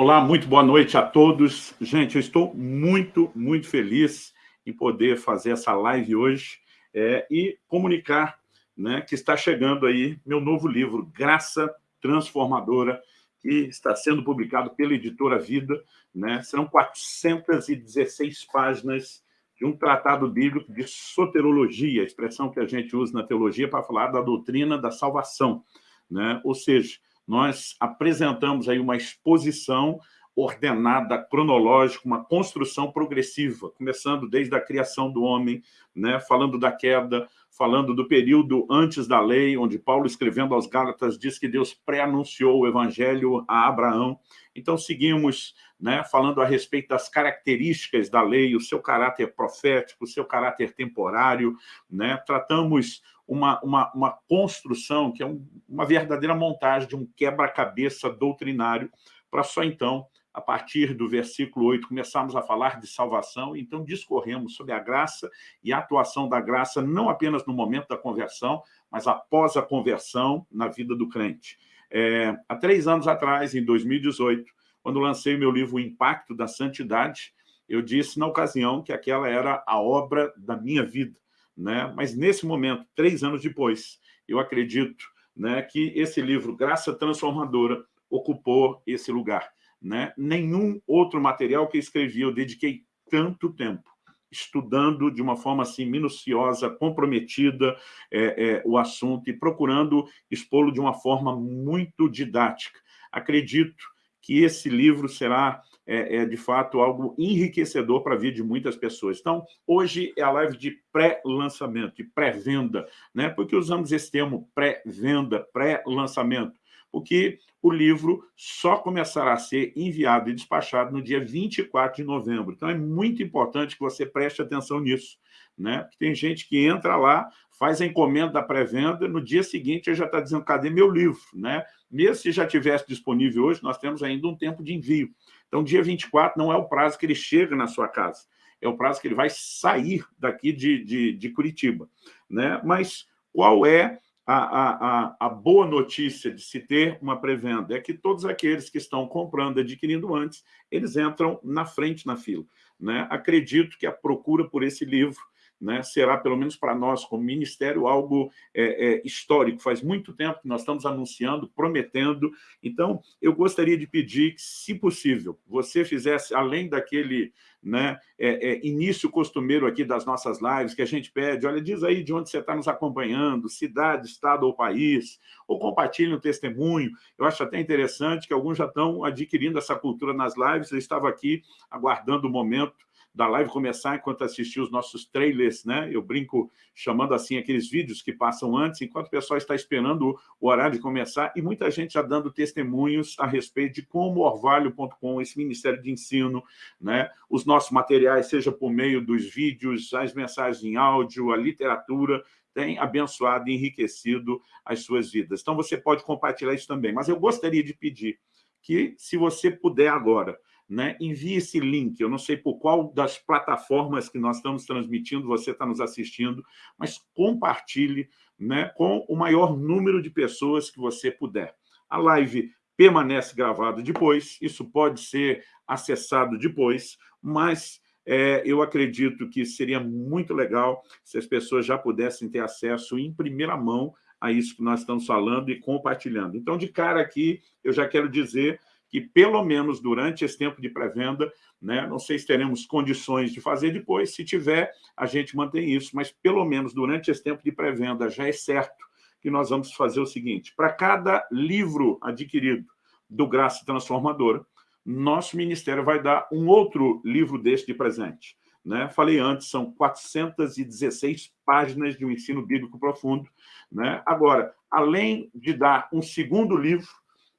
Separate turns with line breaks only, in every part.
Olá, muito boa noite a todos. Gente, eu estou muito, muito feliz em poder fazer essa live hoje é, e comunicar né, que está chegando aí meu novo livro, Graça Transformadora, que está sendo publicado pela Editora Vida. Né? Serão 416 páginas de um tratado bíblico de soterologia, expressão que a gente usa na teologia para falar da doutrina da salvação. Né? Ou seja, nós apresentamos aí uma exposição ordenada, cronológica, uma construção progressiva, começando desde a criação do homem, né, falando da queda, falando do período antes da lei, onde Paulo, escrevendo aos Gálatas, diz que Deus pré-anunciou o evangelho a Abraão. Então, seguimos né, falando a respeito das características da lei, o seu caráter profético, o seu caráter temporário, né, tratamos uma, uma, uma construção que é um, uma verdadeira montagem de um quebra-cabeça doutrinário, para só então, a partir do versículo 8, começarmos a falar de salvação, então discorremos sobre a graça e a atuação da graça, não apenas no momento da conversão, mas após a conversão na vida do crente. É, há três anos atrás, em 2018, quando lancei meu livro O Impacto da Santidade, eu disse na ocasião que aquela era a obra da minha vida né? mas nesse momento, três anos depois, eu acredito né, que esse livro, Graça Transformadora, ocupou esse lugar. Né? Nenhum outro material que escrevi eu dediquei tanto tempo estudando de uma forma assim minuciosa, comprometida é, é, o assunto e procurando expô-lo de uma forma muito didática. Acredito que esse livro será é, é, de fato algo enriquecedor para a vida de muitas pessoas. Então, hoje é a live de pré-lançamento, de pré-venda. Né? Por que usamos esse termo pré-venda, pré-lançamento? Porque o livro só começará a ser enviado e despachado no dia 24 de novembro. Então, é muito importante que você preste atenção nisso. Né? Porque tem gente que entra lá, faz a encomenda da pré-venda, no dia seguinte já está dizendo, cadê meu livro? Né? Mesmo se já tivesse disponível hoje, nós temos ainda um tempo de envio. Então, dia 24 não é o prazo que ele chega na sua casa, é o prazo que ele vai sair daqui de, de, de Curitiba. Né? Mas qual é a, a, a, boa notícia de se ter uma pré-venda? É que todos aqueles que estão comprando, adquirindo antes, eles entram na frente na fila. Né? Acredito que a procura por esse livro né, será, pelo menos para nós, como ministério, algo é, é, histórico. Faz muito tempo que nós estamos anunciando, prometendo. Então, eu gostaria de pedir que, se possível, você fizesse, além daquele né, é, é início costumeiro aqui das nossas lives, que a gente pede, olha, diz aí de onde você está nos acompanhando, cidade, estado ou país, ou compartilhe um testemunho. Eu acho até interessante que alguns já estão adquirindo essa cultura nas lives. Eu estava aqui aguardando o momento da live começar enquanto assistir os nossos trailers, né? Eu brinco chamando assim aqueles vídeos que passam antes, enquanto o pessoal está esperando o horário de começar, e muita gente já dando testemunhos a respeito de como Orvalho.com, esse Ministério de Ensino, né? os nossos materiais, seja por meio dos vídeos, as mensagens em áudio, a literatura, tem abençoado e enriquecido as suas vidas. Então, você pode compartilhar isso também. Mas eu gostaria de pedir que, se você puder agora, né, envie esse link. Eu não sei por qual das plataformas que nós estamos transmitindo você está nos assistindo, mas compartilhe né, com o maior número de pessoas que você puder. A live permanece gravada depois, isso pode ser acessado depois, mas é, eu acredito que seria muito legal se as pessoas já pudessem ter acesso em primeira mão a isso que nós estamos falando e compartilhando. Então, de cara aqui, eu já quero dizer que, pelo menos durante esse tempo de pré-venda, né, não sei se teremos condições de fazer depois, se tiver, a gente mantém isso, mas pelo menos durante esse tempo de pré-venda já é certo que nós vamos fazer o seguinte, para cada livro adquirido do Graça Transformadora, nosso ministério vai dar um outro livro desse de presente. Né? Falei antes, são 416 páginas de um ensino bíblico profundo. Né? Agora, além de dar um segundo livro,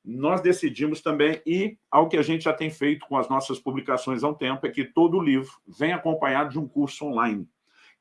nós decidimos também ir ao que a gente já tem feito com as nossas publicações há um tempo, é que todo livro vem acompanhado de um curso online.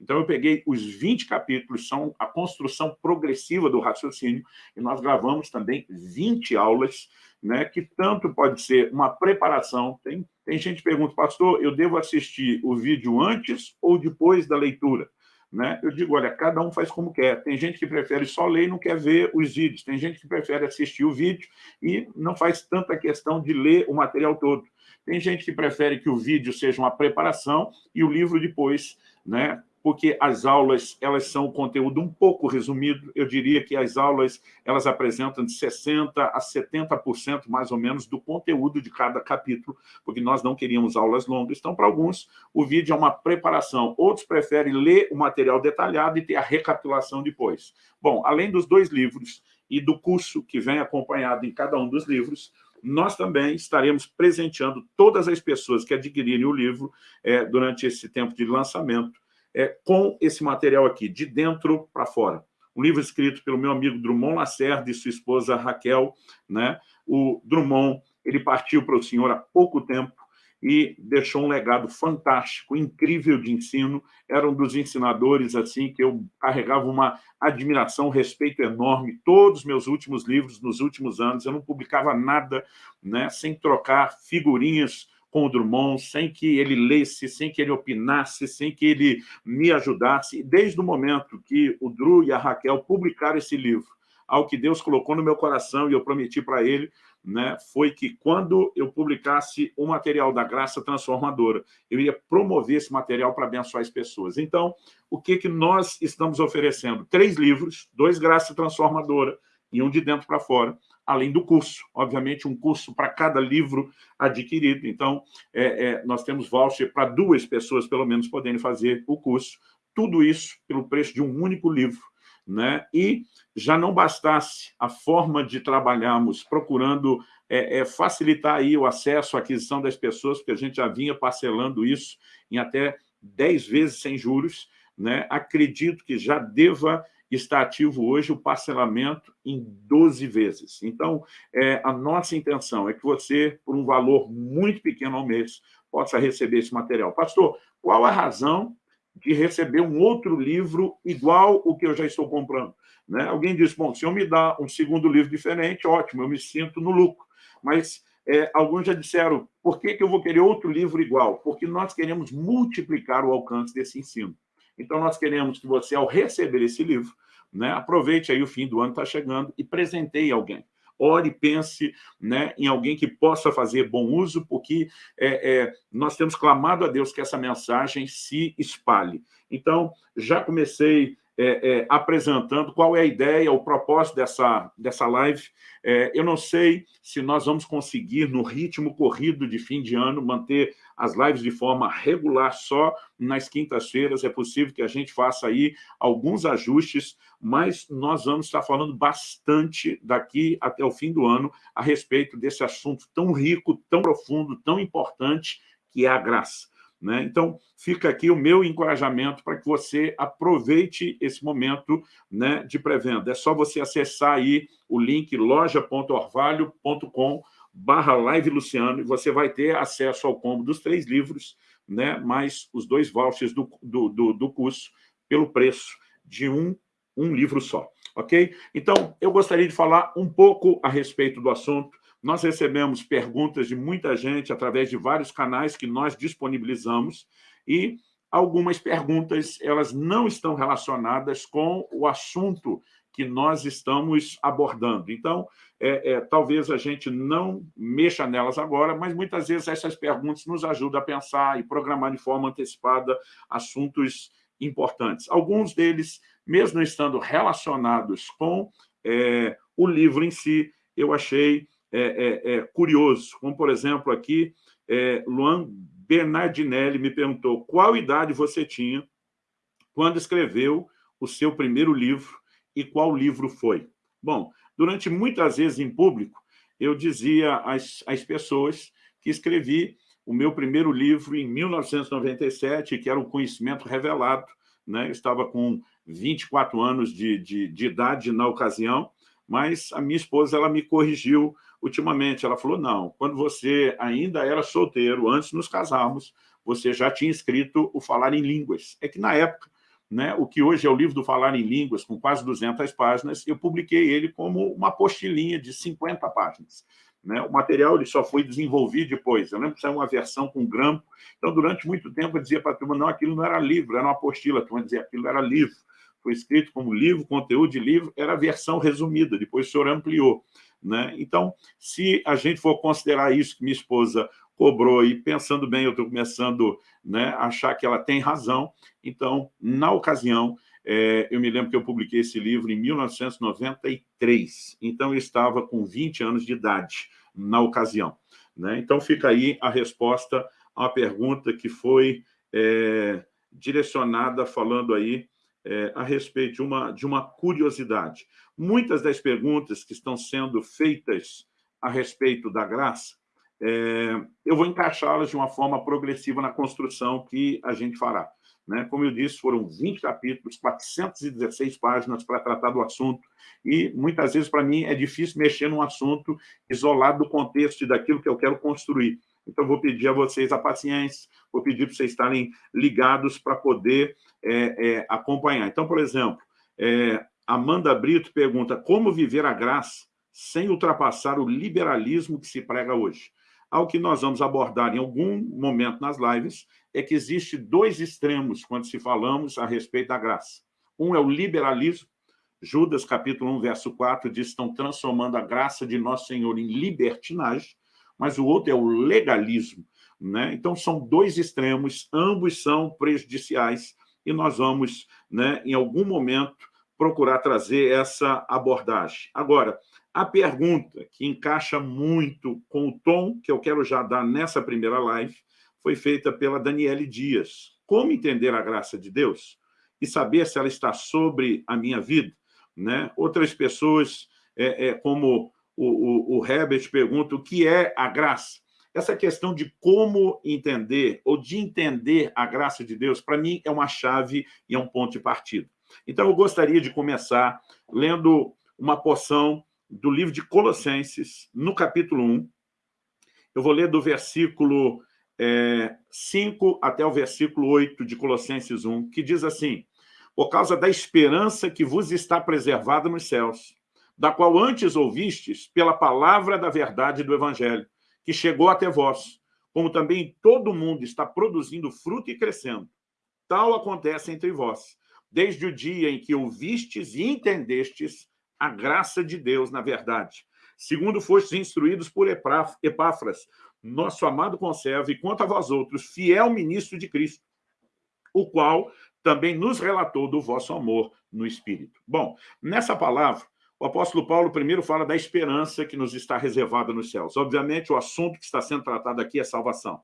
Então, eu peguei os 20 capítulos, são a construção progressiva do raciocínio, e nós gravamos também 20 aulas, né, que tanto pode ser uma preparação. Tem, tem gente que pergunta, pastor, eu devo assistir o vídeo antes ou depois da leitura? Né? Eu digo, olha, cada um faz como quer. Tem gente que prefere só ler e não quer ver os vídeos. Tem gente que prefere assistir o vídeo e não faz tanta questão de ler o material todo. Tem gente que prefere que o vídeo seja uma preparação e o livro depois, né, porque as aulas elas são conteúdo um pouco resumido, eu diria que as aulas elas apresentam de 60% a 70% mais ou menos do conteúdo de cada capítulo, porque nós não queríamos aulas longas, então para alguns o vídeo é uma preparação, outros preferem ler o material detalhado e ter a recapitulação depois. Bom, além dos dois livros e do curso que vem acompanhado em cada um dos livros, nós também estaremos presenteando todas as pessoas que adquirirem o livro é, durante esse tempo de lançamento, é, com esse material aqui, de dentro para fora. Um livro escrito pelo meu amigo Drummond Lacerda e sua esposa Raquel. Né? O Drummond ele partiu para o senhor há pouco tempo e deixou um legado fantástico, incrível de ensino. Era um dos ensinadores assim que eu carregava uma admiração, um respeito enorme. Todos os meus últimos livros, nos últimos anos, eu não publicava nada né, sem trocar figurinhas com o Drummond, sem que ele lesse, sem que ele opinasse, sem que ele me ajudasse. Desde o momento que o Dru e a Raquel publicaram esse livro, ao que Deus colocou no meu coração e eu prometi para ele, né, foi que quando eu publicasse o material da Graça Transformadora, eu ia promover esse material para abençoar as pessoas. Então, o que, que nós estamos oferecendo? Três livros, dois Graça Transformadora e um de dentro para fora, além do curso. Obviamente, um curso para cada livro adquirido. Então, é, é, nós temos voucher para duas pessoas, pelo menos, poderem fazer o curso. Tudo isso pelo preço de um único livro. Né? E já não bastasse a forma de trabalharmos procurando é, é, facilitar aí o acesso à aquisição das pessoas, porque a gente já vinha parcelando isso em até 10 vezes sem juros, né? acredito que já deva está ativo hoje o parcelamento em 12 vezes. Então, é, a nossa intenção é que você, por um valor muito pequeno ao mês, possa receber esse material. Pastor, qual a razão de receber um outro livro igual o que eu já estou comprando? Né? Alguém diz, bom, se eu me dá um segundo livro diferente, ótimo, eu me sinto no lucro. Mas é, alguns já disseram, por que, que eu vou querer outro livro igual? Porque nós queremos multiplicar o alcance desse ensino. Então, nós queremos que você, ao receber esse livro, né, aproveite aí o fim do ano, está chegando, e presenteie alguém. Ore, pense né, em alguém que possa fazer bom uso, porque é, é, nós temos clamado a Deus que essa mensagem se espalhe. Então, já comecei é, é, apresentando qual é a ideia, o propósito dessa, dessa live. É, eu não sei se nós vamos conseguir, no ritmo corrido de fim de ano, manter as lives de forma regular só nas quintas-feiras. É possível que a gente faça aí alguns ajustes, mas nós vamos estar falando bastante daqui até o fim do ano a respeito desse assunto tão rico, tão profundo, tão importante, que é a graça. Né? Então, fica aqui o meu encorajamento para que você aproveite esse momento né, de pré-venda. É só você acessar aí o link loja.orvalho.com barra live Luciano e você vai ter acesso ao combo dos três livros, né, mais os dois vouchers do, do, do, do curso pelo preço de um, um livro só, ok? Então, eu gostaria de falar um pouco a respeito do assunto, nós recebemos perguntas de muita gente através de vários canais que nós disponibilizamos e algumas perguntas elas não estão relacionadas com o assunto que nós estamos abordando. Então, é, é, talvez a gente não mexa nelas agora, mas muitas vezes essas perguntas nos ajudam a pensar e programar de forma antecipada assuntos importantes. Alguns deles, mesmo estando relacionados com é, o livro em si, eu achei é, é, é, curioso, como, por exemplo, aqui, é, Luan Bernardinelli me perguntou qual idade você tinha quando escreveu o seu primeiro livro e qual livro foi. Bom, durante muitas vezes em público, eu dizia às, às pessoas que escrevi o meu primeiro livro em 1997, que era o Conhecimento Revelado, né? eu estava com 24 anos de, de, de idade na ocasião, mas a minha esposa ela me corrigiu ultimamente. Ela falou, não, quando você ainda era solteiro, antes nos casarmos, você já tinha escrito o Falar em Línguas. É que, na época, né, o que hoje é o livro do Falar em Línguas, com quase 200 páginas, eu publiquei ele como uma apostilinha de 50 páginas. Né? O material ele só foi desenvolvido depois. Eu lembro que saiu uma versão com grampo. Então, durante muito tempo, eu dizia para a turma, não, aquilo não era livro, era uma apostila. A turma dizia, aquilo era livro. Foi escrito como livro, conteúdo de livro, era a versão resumida, depois o senhor ampliou. Né? Então, se a gente for considerar isso que minha esposa cobrou, e pensando bem, eu estou começando né, a achar que ela tem razão, então, na ocasião, é, eu me lembro que eu publiquei esse livro em 1993, então eu estava com 20 anos de idade na ocasião. Né? Então fica aí a resposta uma pergunta que foi é, direcionada falando aí é, a respeito de uma, de uma curiosidade. Muitas das perguntas que estão sendo feitas a respeito da graça, é, eu vou encaixá-las de uma forma progressiva na construção que a gente fará. Né? Como eu disse, foram 20 capítulos, 416 páginas para tratar do assunto, e muitas vezes, para mim, é difícil mexer num assunto isolado do contexto e daquilo que eu quero construir. Então, vou pedir a vocês a paciência, vou pedir para vocês estarem ligados para poder é, é, acompanhar. Então, por exemplo, é, Amanda Brito pergunta como viver a graça sem ultrapassar o liberalismo que se prega hoje. Ao que nós vamos abordar em algum momento nas lives é que existe dois extremos quando se falamos a respeito da graça. Um é o liberalismo, Judas, capítulo 1, verso 4, diz estão transformando a graça de nosso Senhor em libertinagem, mas o outro é o legalismo. Né? Então, são dois extremos, ambos são prejudiciais, e nós vamos, né, em algum momento, procurar trazer essa abordagem. Agora, a pergunta que encaixa muito com o tom que eu quero já dar nessa primeira live foi feita pela Daniele Dias. Como entender a graça de Deus e saber se ela está sobre a minha vida? Né? Outras pessoas, é, é, como o, o, o Herbert pergunta, o que é a graça? Essa questão de como entender ou de entender a graça de Deus, para mim, é uma chave e é um ponto de partida. Então, eu gostaria de começar lendo uma porção do livro de Colossenses, no capítulo 1. Eu vou ler do versículo é, 5 até o versículo 8 de Colossenses 1, que diz assim, por causa da esperança que vos está preservada nos céus, da qual antes ouvistes pela palavra da verdade do Evangelho, que chegou até vós, como também todo mundo está produzindo fruto e crescendo. Tal acontece entre vós, desde o dia em que ouvistes e entendestes a graça de Deus na verdade, segundo fostes instruídos por Epáfras, nosso amado conserva, e quanto a vós outros, fiel ministro de Cristo, o qual também nos relatou do vosso amor no Espírito. Bom, nessa palavra, o apóstolo Paulo primeiro fala da esperança que nos está reservada nos céus. Obviamente, o assunto que está sendo tratado aqui é salvação.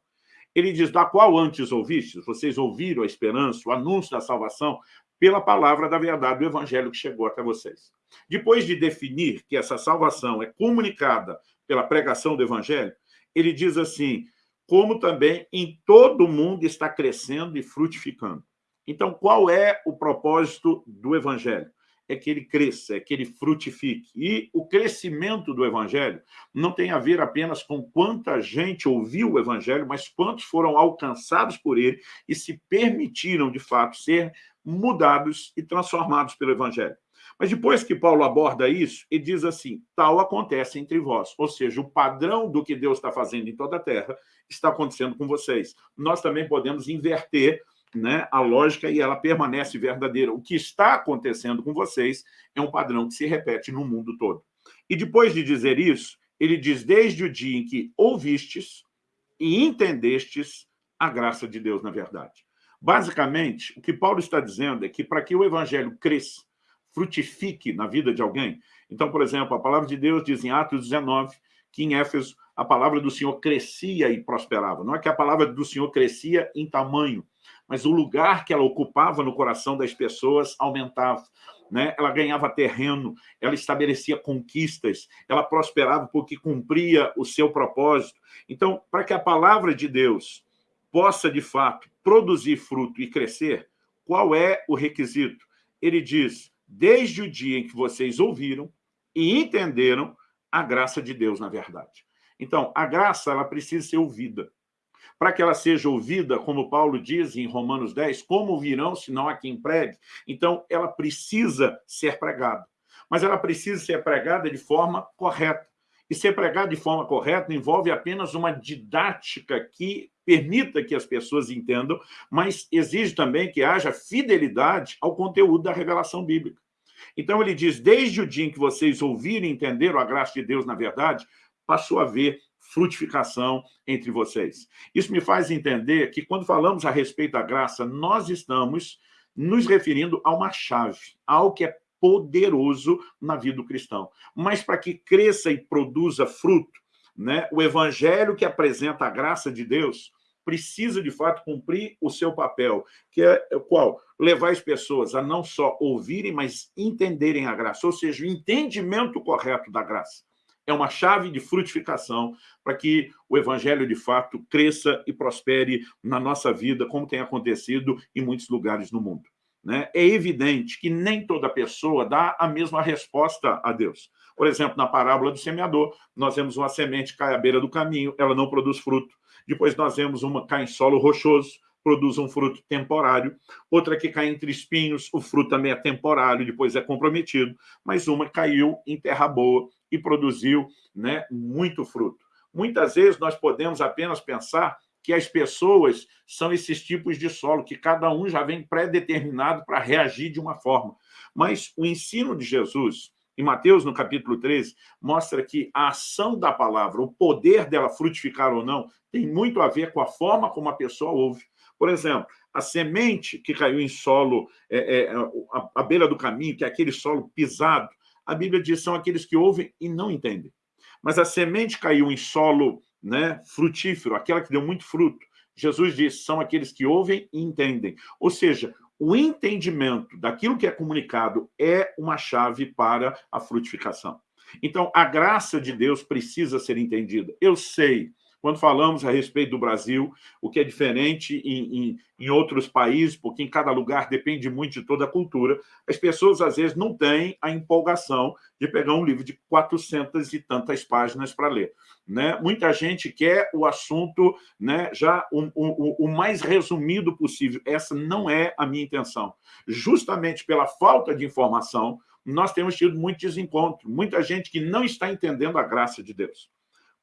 Ele diz, da qual antes ouvistes, vocês ouviram a esperança, o anúncio da salvação, pela palavra da verdade do evangelho que chegou até vocês. Depois de definir que essa salvação é comunicada pela pregação do evangelho, ele diz assim, como também em todo mundo está crescendo e frutificando. Então, qual é o propósito do evangelho? É que ele cresça, é que ele frutifique. E o crescimento do evangelho não tem a ver apenas com quanta gente ouviu o evangelho, mas quantos foram alcançados por ele e se permitiram, de fato, ser mudados e transformados pelo evangelho. Mas depois que Paulo aborda isso, ele diz assim, tal acontece entre vós. Ou seja, o padrão do que Deus está fazendo em toda a terra está acontecendo com vocês. Nós também podemos inverter né, a lógica e ela permanece verdadeira. O que está acontecendo com vocês é um padrão que se repete no mundo todo. E depois de dizer isso, ele diz, desde o dia em que ouvistes e entendestes a graça de Deus na verdade. Basicamente, o que Paulo está dizendo é que para que o evangelho cresça, frutifique na vida de alguém. Então, por exemplo, a palavra de Deus diz em Atos 19 que em Éfeso a palavra do Senhor crescia e prosperava. Não é que a palavra do Senhor crescia em tamanho, mas o lugar que ela ocupava no coração das pessoas aumentava. Né? Ela ganhava terreno, ela estabelecia conquistas, ela prosperava porque cumpria o seu propósito. Então, para que a palavra de Deus possa, de fato, produzir fruto e crescer, qual é o requisito? Ele diz, desde o dia em que vocês ouviram e entenderam a graça de Deus na verdade. Então, a graça ela precisa ser ouvida. Para que ela seja ouvida, como Paulo diz em Romanos 10, como virão se não há quem pregue? Então, ela precisa ser pregada. Mas ela precisa ser pregada de forma correta. E ser pregado de forma correta envolve apenas uma didática que permita que as pessoas entendam, mas exige também que haja fidelidade ao conteúdo da revelação bíblica. Então ele diz, desde o dia em que vocês ouviram e entenderam a graça de Deus na verdade, passou a haver frutificação entre vocês. Isso me faz entender que quando falamos a respeito da graça, nós estamos nos referindo a uma chave, algo que é poderoso na vida do cristão. Mas para que cresça e produza fruto, né, o evangelho que apresenta a graça de Deus precisa, de fato, cumprir o seu papel, que é qual? Levar as pessoas a não só ouvirem, mas entenderem a graça, ou seja, o entendimento correto da graça. É uma chave de frutificação para que o evangelho, de fato, cresça e prospere na nossa vida, como tem acontecido em muitos lugares no mundo. Né? É evidente que nem toda pessoa dá a mesma resposta a Deus. Por exemplo, na parábola do semeador, nós vemos uma semente cai à beira do caminho, ela não produz fruto. Depois nós vemos uma cai em solo rochoso, produz um fruto temporário. Outra que cai entre espinhos, o fruto também é temporário, depois é comprometido. Mas uma caiu em terra boa e produziu né, muito fruto. Muitas vezes nós podemos apenas pensar que as pessoas são esses tipos de solo, que cada um já vem pré-determinado para reagir de uma forma. Mas o ensino de Jesus, em Mateus, no capítulo 13, mostra que a ação da palavra, o poder dela frutificar ou não, tem muito a ver com a forma como a pessoa ouve. Por exemplo, a semente que caiu em solo, é, é, à beira do caminho, que é aquele solo pisado, a Bíblia diz são aqueles que ouvem e não entendem. Mas a semente caiu em solo né, frutífero, aquela que deu muito fruto. Jesus diz, são aqueles que ouvem e entendem. Ou seja, o entendimento daquilo que é comunicado é uma chave para a frutificação. Então, a graça de Deus precisa ser entendida. Eu sei quando falamos a respeito do Brasil, o que é diferente em, em, em, outros países, porque em cada lugar depende muito de toda a cultura, as pessoas às vezes não têm a empolgação de pegar um livro de 400 e tantas páginas para ler. Né? Muita gente quer o assunto né, já o, o, o mais resumido possível. Essa não é a minha intenção. Justamente pela falta de informação, nós temos tido muito desencontro, muita gente que não está entendendo a graça de Deus.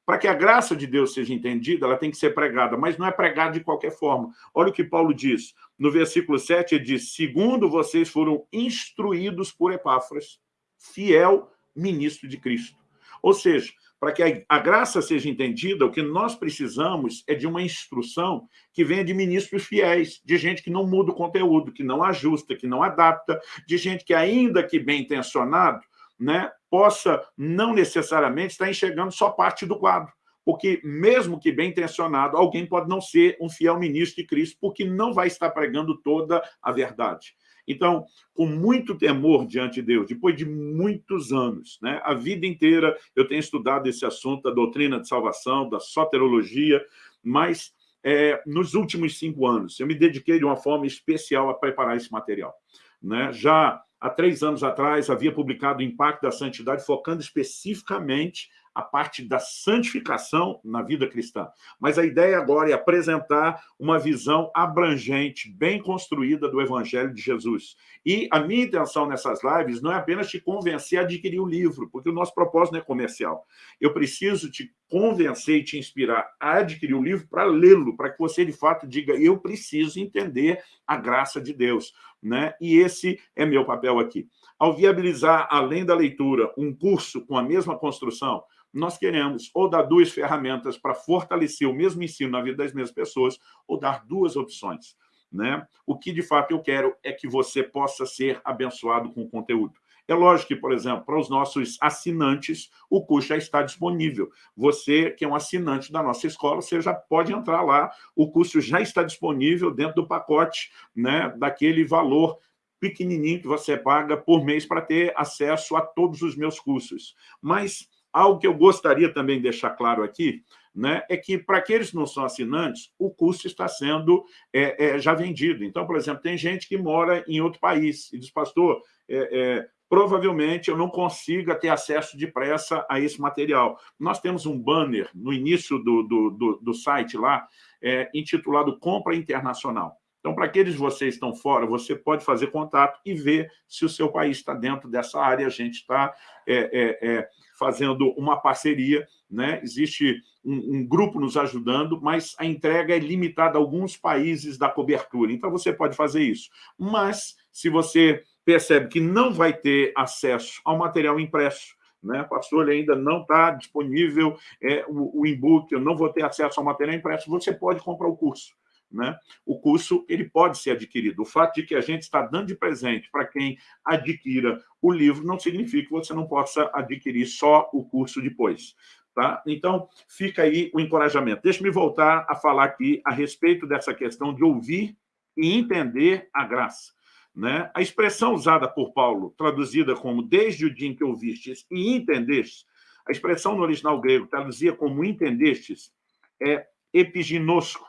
Para que a graça de Deus seja entendida, ela tem que ser pregada, mas não é pregada de qualquer forma. Olha o que Paulo diz. No versículo 7, ele diz, segundo vocês foram instruídos por Epáfras, fiel ministro de Cristo. Ou seja, para que a, graça seja entendida, o que nós precisamos é de uma instrução que venha de ministros fiéis, de gente que não muda o conteúdo, que não ajusta, que não adapta, de gente que, ainda que bem intencionado, né, possa não necessariamente estar enxergando só parte do quadro. Porque, mesmo que bem intencionado, alguém pode não ser um fiel ministro de Cristo, porque não vai estar pregando toda a verdade. Então, com muito temor diante de Deus, depois de muitos anos, né, a vida inteira eu tenho estudado esse assunto da doutrina de salvação, da soterologia, mas é, nos últimos cinco anos eu me dediquei de uma forma especial a preparar esse material. Né? Já há três anos atrás, havia publicado o Impacto da Santidade, focando especificamente a parte da santificação na vida cristã. Mas a ideia agora é apresentar uma visão abrangente, bem construída do Evangelho de Jesus. E a minha intenção nessas lives não é apenas te convencer a adquirir o livro, porque o nosso propósito não é comercial. Eu preciso te convencer e te inspirar a adquirir o livro para lê-lo, para que você, de fato, diga eu preciso entender a graça de Deus. Né? E esse é meu papel aqui. Ao viabilizar, além da leitura, um curso com a mesma construção, nós queremos ou dar duas ferramentas para fortalecer o mesmo ensino na vida das mesmas pessoas, ou dar duas opções. Né? O que, de fato, eu quero é que você possa ser abençoado com o conteúdo. É lógico que, por exemplo, para os nossos assinantes, o curso já está disponível. Você, que é um assinante da nossa escola, você já pode entrar lá. O curso já está disponível dentro do pacote né, daquele valor pequenininho que você paga por mês para ter acesso a todos os meus cursos. Mas algo que eu gostaria também de deixar claro aqui né, é que, para aqueles que não são assinantes, o curso está sendo é, é, já vendido. Então, por exemplo, tem gente que mora em outro país e diz, pastor, é, é provavelmente eu não consiga ter acesso depressa a esse material. Nós temos um banner no início do, do, do, do site lá, é, intitulado Compra Internacional. Então, para aqueles vocês estão fora, você pode fazer contato e ver se o seu país está dentro dessa área. A gente está é, é, é, fazendo uma parceria, né? existe um, um, grupo nos ajudando, mas a entrega é limitada a alguns países da cobertura. Então, você pode fazer isso. Mas, se você percebe que não vai ter acesso ao material impresso, né? Pastor, ele ainda não está disponível é, o, o e-book, eu não vou ter acesso ao material impresso, você pode comprar o curso. Né? O curso ele pode ser adquirido. O fato de que a gente está dando de presente para quem adquira o livro não significa que você não possa adquirir só o curso depois. Tá? Então, fica aí o encorajamento. Deixe-me voltar a falar aqui a respeito dessa questão de ouvir e entender a graça. Né? A expressão usada por Paulo, traduzida como desde o dia em que ouvistes e entendestes, a expressão no original grego, traduzida como entendestes, é epiginosco,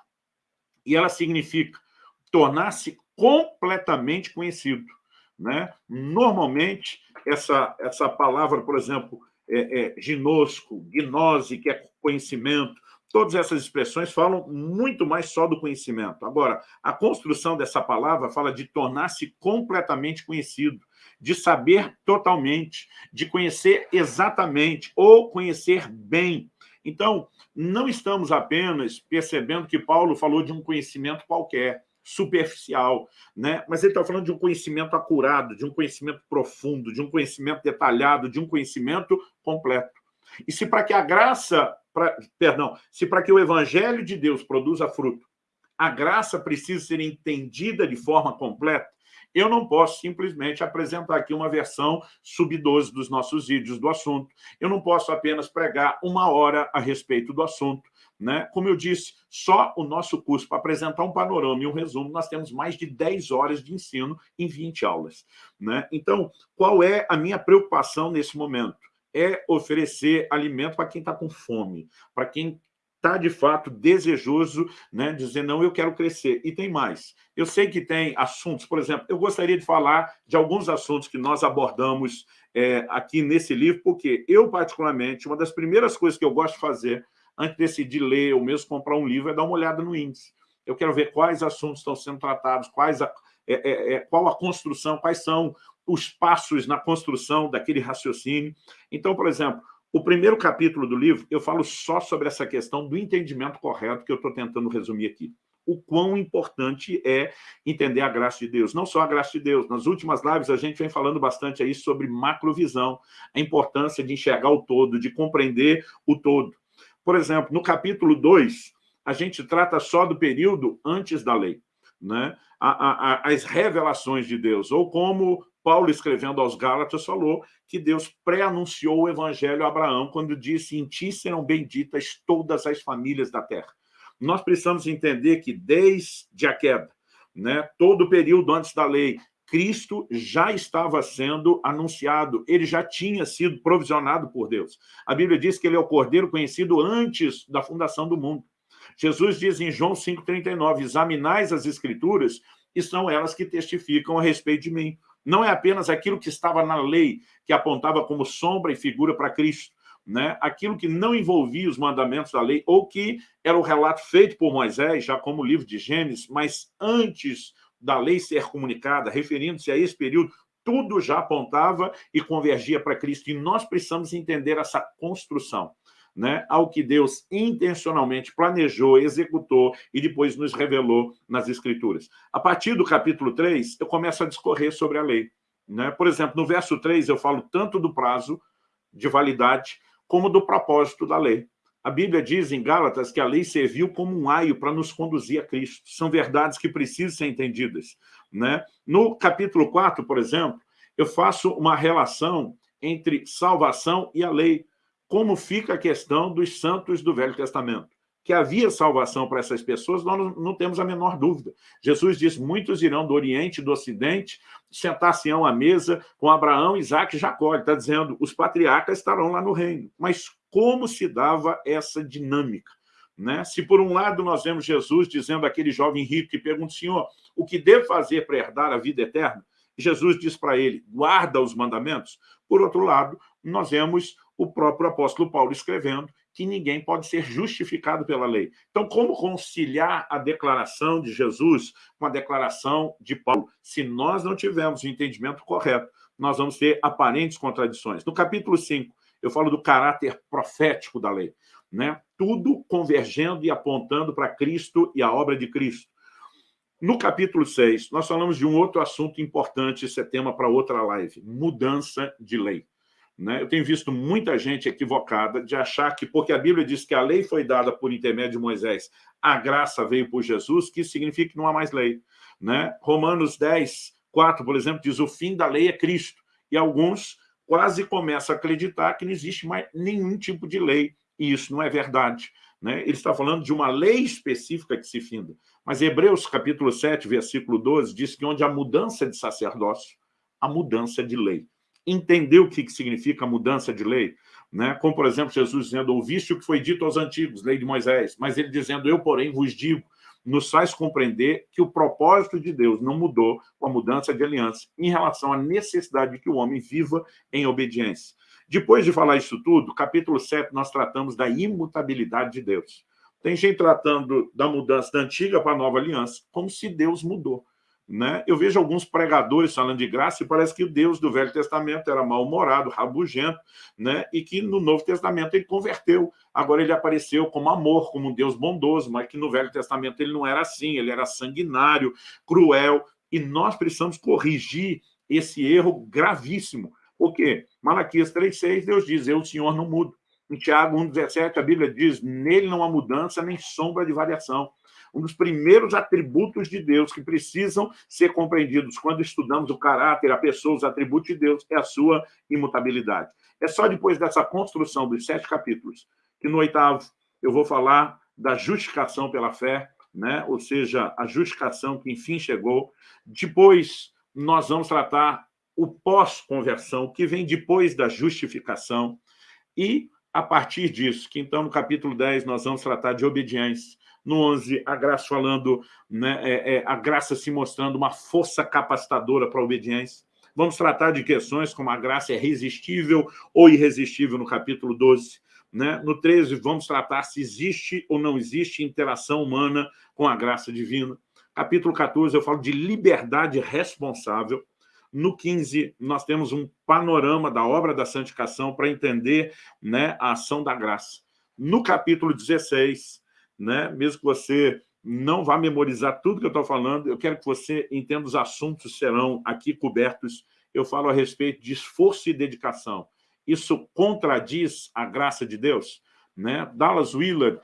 e ela significa tornar-se completamente conhecido. Né? Normalmente, essa, essa palavra, por exemplo, é, é, ginosco, gnose, que é conhecimento, Todas essas expressões falam muito mais só do conhecimento. Agora, a construção dessa palavra fala de tornar-se completamente conhecido, de saber totalmente, de conhecer exatamente ou conhecer bem. Então, não estamos apenas percebendo que Paulo falou de um conhecimento qualquer, superficial, né? mas ele está falando de um conhecimento acurado, de um conhecimento profundo, de um conhecimento detalhado, de um conhecimento completo. E se para que a graça pra, perdão, se para que o evangelho de Deus produza fruto, a graça precisa ser entendida de forma completa, eu não posso simplesmente apresentar aqui uma versão sub-12 dos nossos vídeos do assunto. Eu não posso apenas pregar uma hora a respeito do assunto. Né? Como eu disse, só o nosso curso, para apresentar um panorama e um resumo, nós temos mais de 10 horas de ensino em 20 aulas. Né? Então, qual é a minha preocupação nesse momento? é oferecer alimento para quem está com fome, para quem está, de fato, desejoso, né, dizer, não, eu quero crescer. E tem mais. Eu sei que tem assuntos, por exemplo, eu gostaria de falar de alguns assuntos que nós abordamos é, aqui nesse livro, porque eu, particularmente, uma das primeiras coisas que eu gosto de fazer antes de decidir ler ou mesmo comprar um livro é dar uma olhada no índice. Eu quero ver quais assuntos estão sendo tratados, quais a, é, é, é qual a construção, quais são os passos na construção daquele raciocínio. Então, por exemplo, o primeiro capítulo do livro, eu falo só sobre essa questão do entendimento correto que eu estou tentando resumir aqui. O quão importante é entender a graça de Deus. Não só a graça de Deus. Nas últimas lives, a gente vem falando bastante aí sobre macrovisão, a importância de enxergar o todo, de compreender o todo. Por exemplo, no capítulo 2, a gente trata só do período antes da lei. Né? As revelações de Deus, ou como Paulo, escrevendo aos Gálatas, falou que Deus pré-anunciou o evangelho a Abraão quando disse em ti serão benditas todas as famílias da terra. Nós precisamos entender que desde a queda, né, todo o período antes da lei, Cristo já estava sendo anunciado, ele já tinha sido provisionado por Deus. A Bíblia diz que ele é o cordeiro conhecido antes da fundação do mundo. Jesus diz em João 5,39, examinais as escrituras e são elas que testificam a respeito de mim. Não é apenas aquilo que estava na lei, que apontava como sombra e figura para Cristo, né? aquilo que não envolvia os mandamentos da lei, ou que era o relato feito por Moisés, já como livro de Gênesis, mas antes da lei ser comunicada, referindo-se a esse período, tudo já apontava e convergia para Cristo. E nós precisamos entender essa construção né, ao que Deus intencionalmente planejou, executou e depois nos revelou nas Escrituras. A partir do capítulo 3, eu começo a discorrer sobre a lei. Né? Por exemplo, no verso 3, eu falo tanto do prazo de validade como do propósito da lei. A Bíblia diz em Gálatas que a lei serviu como um aio para nos conduzir a Cristo. São verdades que precisam ser entendidas. Né? No capítulo 4, por exemplo, eu faço uma relação entre salvação e a lei como fica a questão dos santos do Velho Testamento. Que havia salvação para essas pessoas, nós não temos a menor dúvida. Jesus disse, muitos irão do Oriente e do Ocidente, sentar-se-ão à mesa com Abraão, Isaac e Jacó. Ele está dizendo, os patriarcas estarão lá no reino. Mas como se dava essa dinâmica? Né? Se por um lado nós vemos Jesus dizendo àquele jovem rico que pergunta, Senhor, o que devo fazer para herdar a vida eterna? Jesus diz para ele, guarda os mandamentos. Por outro lado, nós vemos o próprio apóstolo Paulo escrevendo que ninguém pode ser justificado pela lei. Então, como conciliar a declaração de Jesus com a declaração de Paulo? Se nós não tivermos o entendimento correto, nós vamos ter aparentes contradições. No capítulo 5, eu falo do caráter profético da lei. Né? Tudo convergendo e apontando para Cristo e a obra de Cristo. No capítulo 6, nós falamos de um outro assunto importante, esse é tema para outra live, mudança de lei. Né? Eu tenho visto muita gente equivocada de achar que, porque a Bíblia diz que a lei foi dada por intermédio de Moisés, a graça veio por Jesus, que isso significa que não há mais lei. Né? Romanos 10, 4, por exemplo, diz o fim da lei é Cristo. E alguns quase começam a acreditar que não existe mais nenhum tipo de lei. E isso não é verdade. Né? Ele está falando de uma lei específica que se finda. Mas Hebreus capítulo 7, versículo 12, diz que onde há mudança de sacerdócio, há mudança de lei entender o que significa a mudança de lei, né? como, por exemplo, Jesus dizendo, ouviste o que foi dito aos antigos, lei de Moisés, mas ele dizendo, eu, porém, vos digo, nos faz compreender que o propósito de Deus não mudou com a mudança de aliança em relação à necessidade de que o homem viva em obediência. Depois de falar isso tudo, capítulo 7, nós tratamos da imutabilidade de Deus. Tem gente tratando da mudança da antiga para a nova aliança, como se Deus mudou. Né? Eu vejo alguns pregadores falando de graça e parece que o Deus do Velho Testamento era mal-humorado, rabugento, né? e que no Novo Testamento ele converteu. Agora ele apareceu como amor, como um Deus bondoso, mas que no Velho Testamento ele não era assim, ele era sanguinário, cruel, e nós precisamos corrigir esse erro gravíssimo. Por quê? Malaquias 3,6, Deus diz, eu, o Senhor, não mudo. Em Tiago 1,17, a Bíblia diz, nele não há mudança nem sombra de variação um dos primeiros atributos de Deus que precisam ser compreendidos quando estudamos o caráter, a pessoa, os atributos de Deus, é a sua imutabilidade. É só depois dessa construção dos sete capítulos que no oitavo eu vou falar da justificação pela fé, né? ou seja, a justificação que enfim chegou. Depois nós vamos tratar o pós-conversão, que vem depois da justificação, e a partir disso, que então no capítulo 10 nós vamos tratar de obediência, no 11, a graça falando, né, é, é, a graça se mostrando uma força capacitadora para a obediência. Vamos tratar de questões como a graça é resistível ou irresistível no capítulo 12. Né? No 13, vamos tratar se existe ou não existe interação humana com a graça divina. Capítulo 14, eu falo de liberdade responsável. No 15, nós temos um panorama da obra da santificação para entender né, a ação da graça. No capítulo 16, né? mesmo que você não vá memorizar tudo que eu estou falando, eu quero que você entenda os assuntos serão aqui cobertos. Eu falo a respeito de esforço e dedicação. Isso contradiz a graça de Deus? Né? Dallas Willard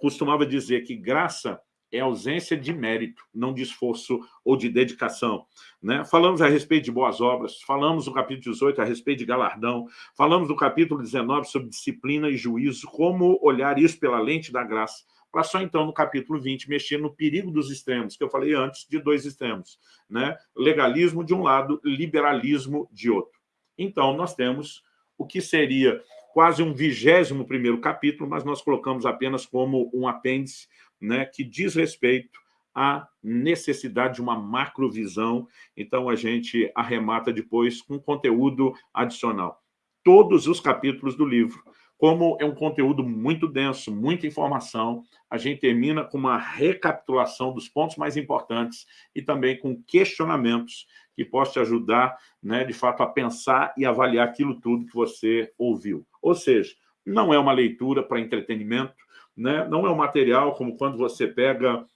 costumava dizer que graça é ausência de mérito, não de esforço ou de dedicação. Né? Falamos a respeito de boas obras, falamos no capítulo 18 a respeito de galardão, falamos no capítulo 19 sobre disciplina e juízo, como olhar isso pela lente da graça para só então, no capítulo 20, mexer no perigo dos extremos, que eu falei antes de dois extremos. Né? Legalismo de um lado, liberalismo de outro. Então, nós temos o que seria quase um vigésimo primeiro capítulo, mas nós colocamos apenas como um apêndice né, que diz respeito à necessidade de uma macrovisão. Então, a gente arremata depois com conteúdo adicional. Todos os capítulos do livro como é um conteúdo muito denso, muita informação, a gente termina com uma recapitulação dos pontos mais importantes e também com questionamentos que possam te ajudar, né, de fato, a pensar e avaliar aquilo tudo que você ouviu. Ou seja, não é uma leitura para entretenimento, né? não é um material como quando você pega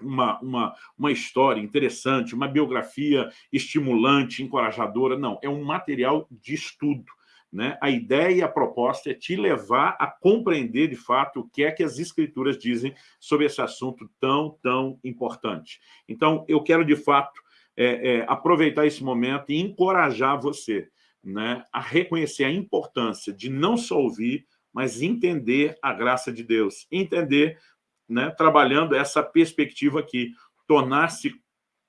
uma, uma, uma história interessante, uma biografia estimulante, encorajadora. Não, é um material de estudo né? A ideia e a proposta é te levar a compreender, de fato, o que é que as escrituras dizem sobre esse assunto tão, tão importante. Então, eu quero, de fato, é, é, aproveitar esse momento e encorajar você né, a reconhecer a importância de não só ouvir, mas entender a graça de Deus. Entender, né, trabalhando essa perspectiva aqui, tornar-se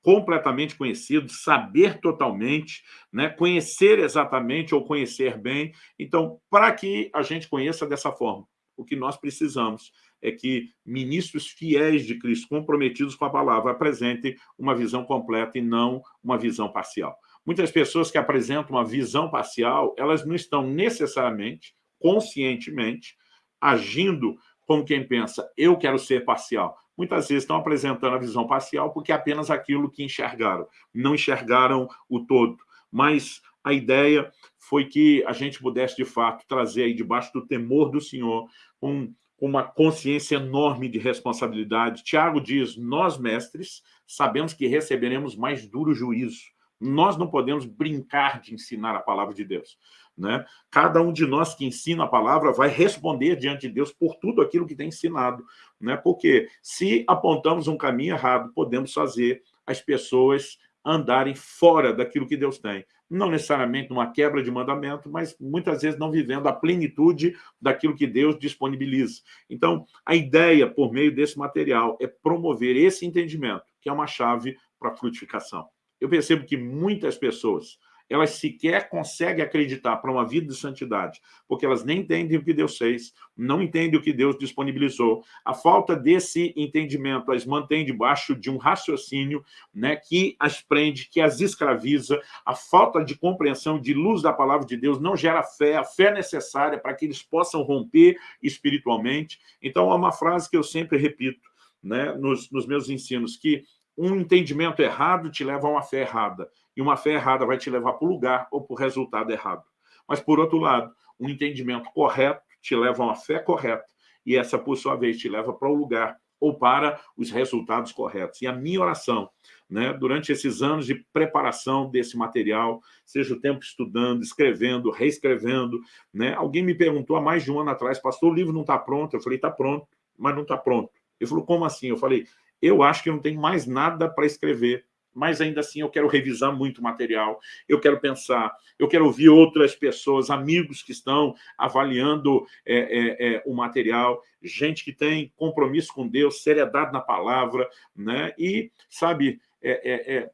completamente conhecido, saber totalmente, né? conhecer exatamente ou conhecer bem. Então, para que a gente conheça dessa forma, o que nós precisamos é que ministros fiéis de Cristo, comprometidos com a palavra, apresentem uma visão completa e não uma visão parcial. Muitas pessoas que apresentam uma visão parcial, elas não estão necessariamente, conscientemente, agindo como quem pensa, eu quero ser parcial. Muitas vezes estão apresentando a visão parcial porque é apenas aquilo que enxergaram, não enxergaram o todo. Mas a ideia foi que a gente pudesse, de fato, trazer aí debaixo do temor do Senhor um, uma consciência enorme de responsabilidade. Tiago diz, nós, mestres, sabemos que receberemos mais duro juízo. Nós não podemos brincar de ensinar a palavra de Deus. Né? Cada um de nós que ensina a palavra vai responder diante de Deus por tudo aquilo que tem ensinado. Né? Porque se apontamos um caminho errado, podemos fazer as pessoas andarem fora daquilo que Deus tem. Não necessariamente numa quebra de mandamento, mas muitas vezes não vivendo a plenitude daquilo que Deus disponibiliza. Então, a ideia, por meio desse material, é promover esse entendimento, que é uma chave para a frutificação. Eu percebo que muitas pessoas elas sequer conseguem acreditar para uma vida de santidade, porque elas nem entendem o que Deus fez, não entendem o que Deus disponibilizou. A falta desse entendimento as mantém debaixo de um raciocínio né, que as prende, que as escraviza. A falta de compreensão de luz da palavra de Deus não gera fé, a fé necessária para que eles possam romper espiritualmente. Então, há uma frase que eu sempre repito né, nos, nos meus ensinos, que um entendimento errado te leva a uma fé errada e uma fé errada vai te levar para o lugar ou para o resultado errado. Mas, por outro lado, um entendimento correto te leva a uma fé correta, e essa, por sua vez, te leva para o lugar ou para os resultados corretos. E a minha oração, né, durante esses anos de preparação desse material, seja o tempo estudando, escrevendo, reescrevendo, né, alguém me perguntou há mais de um ano atrás, pastor, o livro não está pronto? Eu falei, está pronto, mas não está pronto. Ele falou, como assim? Eu falei, eu acho que não tem mais nada para escrever mas ainda assim eu quero revisar muito material, eu quero pensar, eu quero ouvir outras pessoas, amigos que estão avaliando é, é, é, o material, gente que tem compromisso com Deus, seriedade na palavra, né? e, sabe, é, é, é,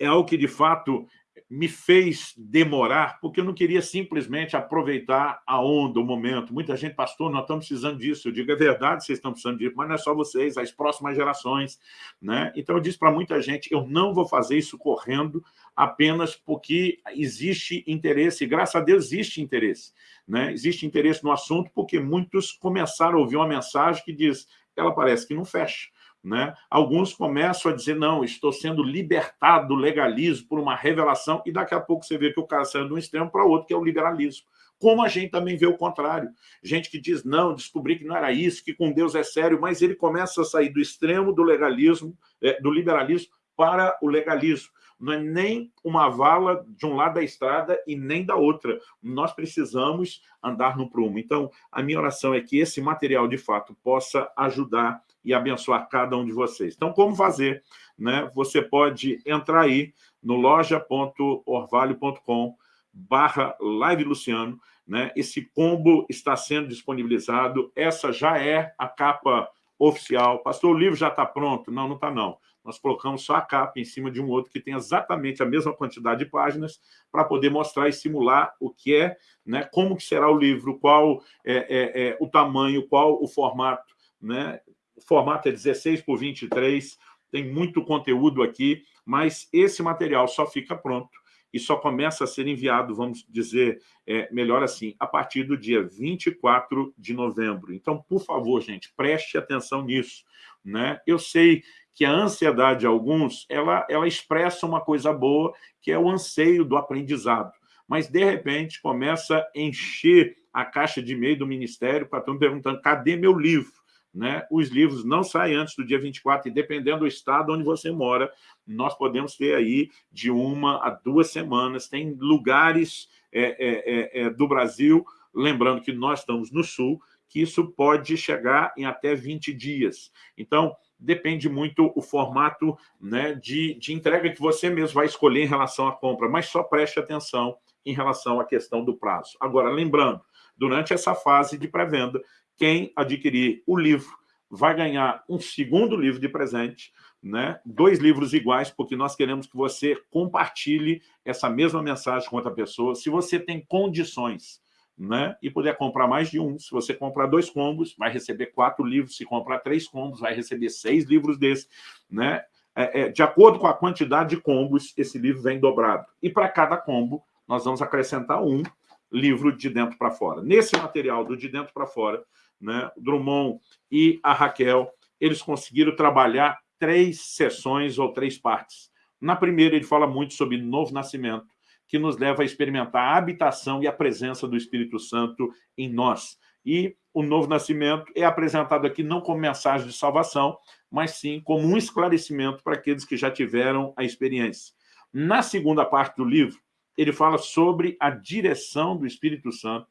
é algo que, de fato, me fez demorar, porque eu não queria simplesmente aproveitar a onda, o momento. Muita gente, pastor, nós estamos precisando disso. Eu digo, é verdade, vocês estão precisando disso, mas não é só vocês, as próximas gerações. Né? Então, eu disse para muita gente, eu não vou fazer isso correndo apenas porque existe interesse, e graças a Deus existe interesse. Né? Existe interesse no assunto porque muitos começaram a ouvir uma mensagem que diz, ela parece que não fecha. Né? Alguns começam a dizer, não, estou sendo libertado do legalismo por uma revelação, e daqui a pouco você vê que o cara saiu de um extremo para o outro, que é o liberalismo. Como a gente também vê o contrário. Gente que diz, não, descobri que não era isso, que com Deus é sério, mas ele começa a sair do extremo do legalismo, é, do liberalismo, para o legalismo. Não é nem uma vala de um lado da estrada e nem da outra. Nós precisamos andar no prumo. Então, a minha oração é que esse material, de fato, possa ajudar e abençoar cada um de vocês. Então, como fazer? Né? Você pode entrar aí no loja.orvalho.com barra Live Luciano. Né? Esse combo está sendo disponibilizado. Essa já é a capa oficial. Pastor, o livro já está pronto? Não, não está não. Nós colocamos só a capa em cima de um outro que tem exatamente a mesma quantidade de páginas para poder mostrar e simular o que é, né, como que será o livro, qual é, é, é o tamanho, qual o formato, né, formato é 16 por 23, tem muito conteúdo aqui, mas esse material só fica pronto e só começa a ser enviado, vamos dizer, é, melhor assim, a partir do dia 24 de novembro. Então, por favor, gente, preste atenção nisso. Né? Eu sei que a ansiedade de alguns, ela, ela expressa uma coisa boa, que é o anseio do aprendizado. Mas, de repente, começa a encher a caixa de e-mail do Ministério para estão perguntando, cadê meu livro? Né, os livros não saem antes do dia 24, e dependendo do estado onde você mora, nós podemos ter aí de uma a duas semanas. Tem lugares é, é, é, é do Brasil, lembrando que nós estamos no Sul, que isso pode chegar em até 20 dias. Então, depende muito o formato né, de, de entrega que você mesmo vai escolher em relação à compra, mas só preste atenção em relação à questão do prazo. Agora, lembrando, durante essa fase de pré-venda, quem adquirir o livro vai ganhar um segundo livro de presente, né? dois livros iguais, porque nós queremos que você compartilhe essa mesma mensagem com outra pessoa. Se você tem condições né? e puder comprar mais de um, se você comprar dois combos, vai receber quatro livros, se comprar três combos, vai receber seis livros desses. Né? É, é, de acordo com a quantidade de combos, esse livro vem dobrado. E para cada combo, nós vamos acrescentar um livro De Dentro para Fora. Nesse material do De Dentro para Fora, né, Drummond e a Raquel, eles conseguiram trabalhar três sessões ou três partes. Na primeira, ele fala muito sobre novo nascimento, que nos leva a experimentar a habitação e a presença do Espírito Santo em nós. E o novo nascimento é apresentado aqui não como mensagem de salvação, mas sim como um esclarecimento para aqueles que já tiveram a experiência. Na segunda parte do livro, ele fala sobre a direção do Espírito Santo,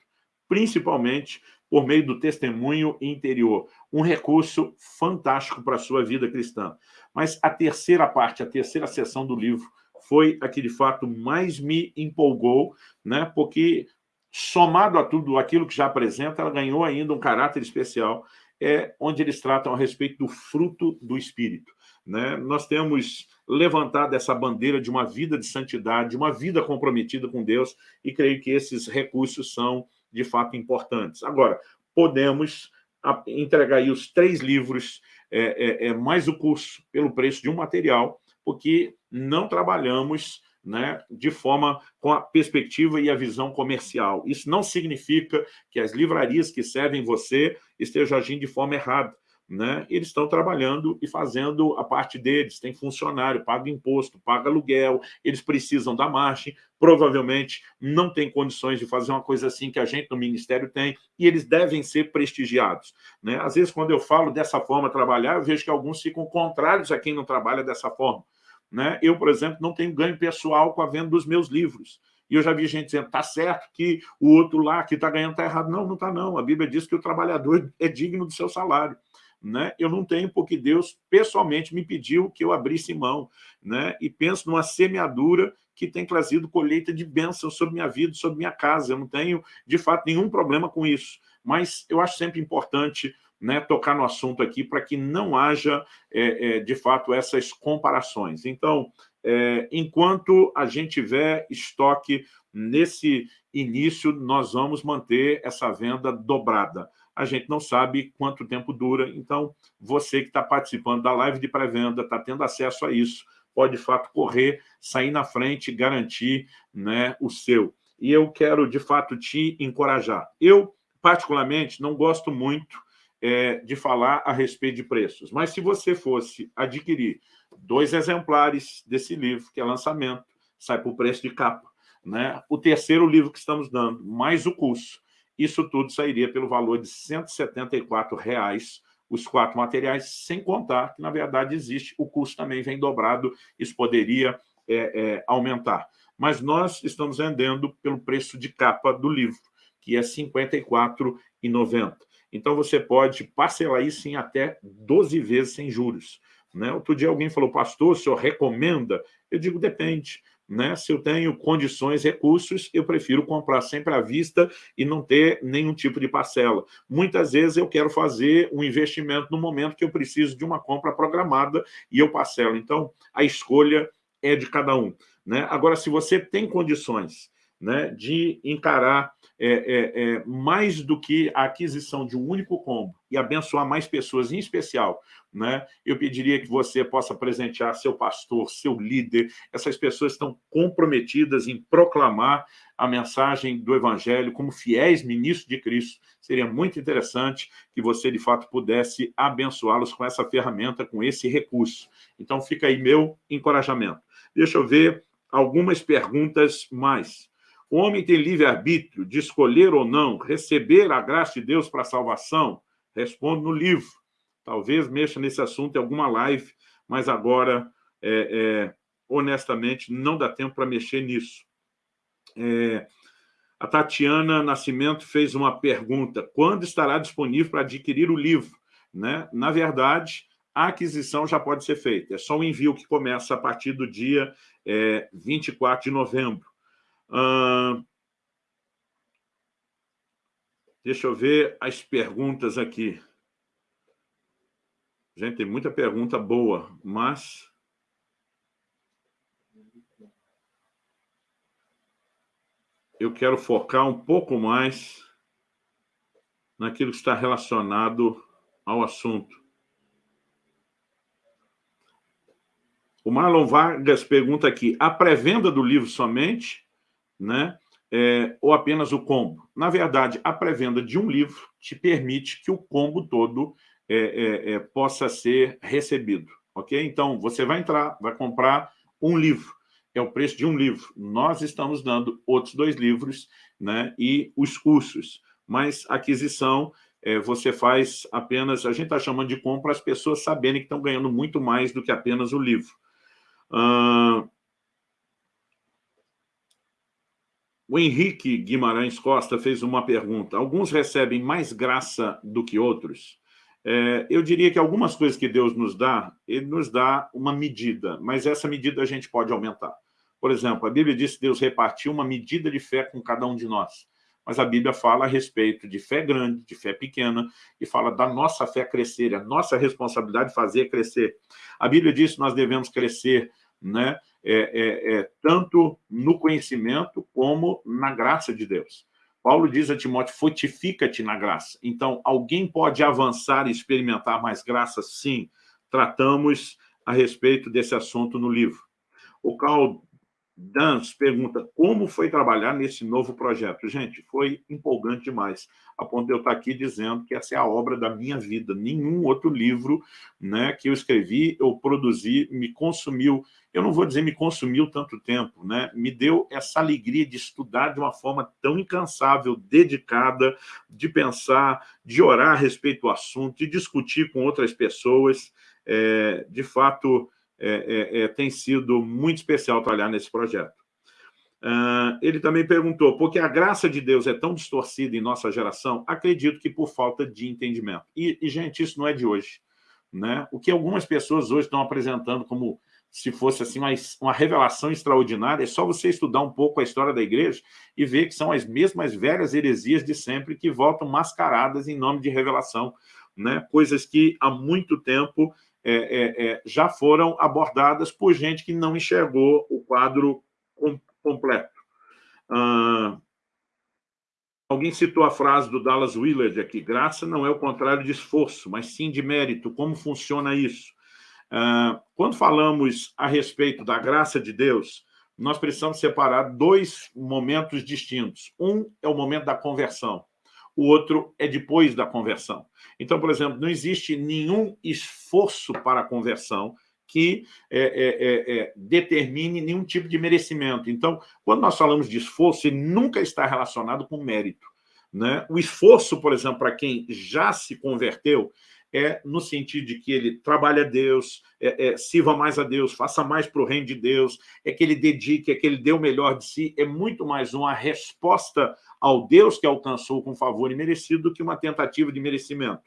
principalmente por meio do testemunho interior. Um recurso fantástico para a sua vida cristã. Mas a terceira parte, a terceira sessão do livro, foi a que, de fato, mais me empolgou, né? porque, somado a tudo aquilo que já apresenta, ela ganhou ainda um caráter especial, é onde eles tratam a respeito do fruto do Espírito. Né? Nós temos levantado essa bandeira de uma vida de santidade, de uma vida comprometida com Deus, e creio que esses recursos são, de fato, importantes. Agora, podemos entregar aí os três livros, é, é, é, mais o curso, pelo preço de um material, porque não trabalhamos né, de forma com a perspectiva e a visão comercial. Isso não significa que as livrarias que servem você estejam agindo de forma errada né, eles estão trabalhando e fazendo a parte deles, tem funcionário, paga imposto, paga aluguel, eles precisam da margem, provavelmente não tem condições de fazer uma coisa assim que a gente no Ministério tem, e eles devem ser prestigiados. Né? Às vezes, quando eu falo dessa forma trabalhar, eu vejo que alguns ficam contrários a quem não trabalha dessa forma. Né? Eu, por exemplo, não tenho ganho pessoal com a venda dos meus livros. E eu já vi gente dizendo, está certo que o outro lá que está ganhando está errado. Não, não está não. A Bíblia diz que o trabalhador é digno do seu salário né? eu não tenho porque Deus pessoalmente me pediu que eu abrisse mão. Né? E penso numa semeadura que tem trazido colheita de bênção sobre minha vida, sobre minha casa. Eu não tenho, de fato, nenhum problema com isso. Mas eu acho sempre importante né, tocar no assunto aqui para que não haja, é, é, de fato, essas comparações. Então, é, enquanto a gente tiver estoque nesse início, nós vamos manter essa venda dobrada a gente não sabe quanto tempo dura. Então, você que está participando da live de pré-venda, está tendo acesso a isso, pode, de fato, correr, sair na frente, garantir né, o seu. E eu quero, de fato, te encorajar. Eu, particularmente, não gosto muito é, de falar a respeito de preços, mas se você fosse adquirir dois exemplares desse livro, que é lançamento, sai por preço de capa. Né? O terceiro livro que estamos dando, mais o curso, isso tudo sairia pelo valor de 174 reais, os quatro materiais, sem contar que, na verdade, existe, o custo também vem dobrado, isso poderia é, é, aumentar. Mas nós estamos vendendo pelo preço de capa do livro, que é R$ 54,90. Então, você pode parcelar isso em até 12 vezes sem juros. Né? Outro dia alguém falou, pastor, o senhor recomenda? Eu digo, depende. Né? Se eu tenho condições, recursos, eu prefiro comprar sempre à vista e não ter nenhum tipo de parcela. Muitas vezes eu quero fazer um investimento no momento que eu preciso de uma compra programada e eu parcelo. Então, a escolha é de cada um. Né? Agora, se você tem condições né, de encarar é, é, é, mais do que a aquisição de um único combo e abençoar mais pessoas, em especial, né, eu pediria que você possa presentear seu pastor, seu líder, essas pessoas estão comprometidas em proclamar a mensagem do Evangelho como fiéis ministros de Cristo. Seria muito interessante que você, de fato, pudesse abençoá-los com essa ferramenta, com esse recurso. Então, fica aí meu encorajamento. Deixa eu ver algumas perguntas mais. O homem tem livre-arbítrio de escolher ou não receber a graça de Deus para a salvação? Respondo no livro. Talvez mexa nesse assunto em alguma live, mas agora, é, é, honestamente, não dá tempo para mexer nisso. É, a Tatiana Nascimento fez uma pergunta. Quando estará disponível para adquirir o livro? Né? Na verdade, a aquisição já pode ser feita. É só o envio que começa a partir do dia é, 24 de novembro deixa eu ver as perguntas aqui. Gente, tem muita pergunta boa, mas... Eu quero focar um pouco mais naquilo que está relacionado ao assunto. O Marlon Vargas pergunta aqui, a pré-venda do livro somente né? é, ou apenas o combo? Na verdade, a pré-venda de um livro te permite que o combo todo é, é, é, possa ser recebido, ok? Então, você vai entrar, vai comprar um livro, é o preço de um livro. Nós estamos dando outros dois livros né, e os cursos, mas aquisição é, você faz apenas, a gente está chamando de compra as pessoas saberem que estão ganhando muito mais do que apenas o livro. Uh, o Henrique Guimarães Costa fez uma pergunta. Alguns recebem mais graça do que outros? É, eu diria que algumas coisas que Deus nos dá, Ele nos dá uma medida, mas essa medida a gente pode aumentar. Por exemplo, a Bíblia diz que Deus repartiu uma medida de fé com cada um de nós. Mas a Bíblia fala a respeito de fé grande, de fé pequena, e fala da nossa fé crescer, a nossa responsabilidade de fazer crescer. A Bíblia diz que nós devemos crescer né, é, é, é, tanto no conhecimento como na graça de Deus. Paulo diz a Timóteo, fortifica-te na graça. Então, alguém pode avançar e experimentar mais graça? Sim. Tratamos a respeito desse assunto no livro. O Carl Dans pergunta como foi trabalhar nesse novo projeto. Gente, foi empolgante demais, a ponto de eu estar aqui dizendo que essa é a obra da minha vida. Nenhum outro livro né, que eu escrevi, eu produzi, me consumiu, eu não vou dizer me consumiu tanto tempo, né? me deu essa alegria de estudar de uma forma tão incansável, dedicada, de pensar, de orar a respeito do assunto, de discutir com outras pessoas. É, de fato, é, é, é, tem sido muito especial trabalhar nesse projeto. Uh, ele também perguntou, porque a graça de Deus é tão distorcida em nossa geração? Acredito que por falta de entendimento. E, e, gente, isso não é de hoje. Né? O que algumas pessoas hoje estão apresentando como se fosse assim uma, uma revelação extraordinária, é só você estudar um pouco a história da igreja e ver que são as mesmas velhas heresias de sempre que voltam mascaradas em nome de revelação. Né? Coisas que há muito tempo é, é, é, já foram abordadas por gente que não enxergou o quadro com, completo. Ah, alguém citou a frase do Dallas Willard aqui, graça não é o contrário de esforço, mas sim de mérito. Como funciona isso? Ah, quando falamos a respeito da graça de Deus, nós precisamos separar dois momentos distintos. Um é o momento da conversão o outro é depois da conversão. Então, por exemplo, não existe nenhum esforço para a conversão que é, é, é, é, determine nenhum tipo de merecimento. Então, quando nós falamos de esforço, ele nunca está relacionado com mérito. Né? O esforço, por exemplo, para quem já se converteu, é no sentido de que ele trabalhe a Deus, é, é, sirva mais a Deus, faça mais para o reino de Deus, é que ele dedique, é que ele dê o melhor de si, é muito mais uma resposta ao Deus que alcançou com favor e merecido do que uma tentativa de merecimento.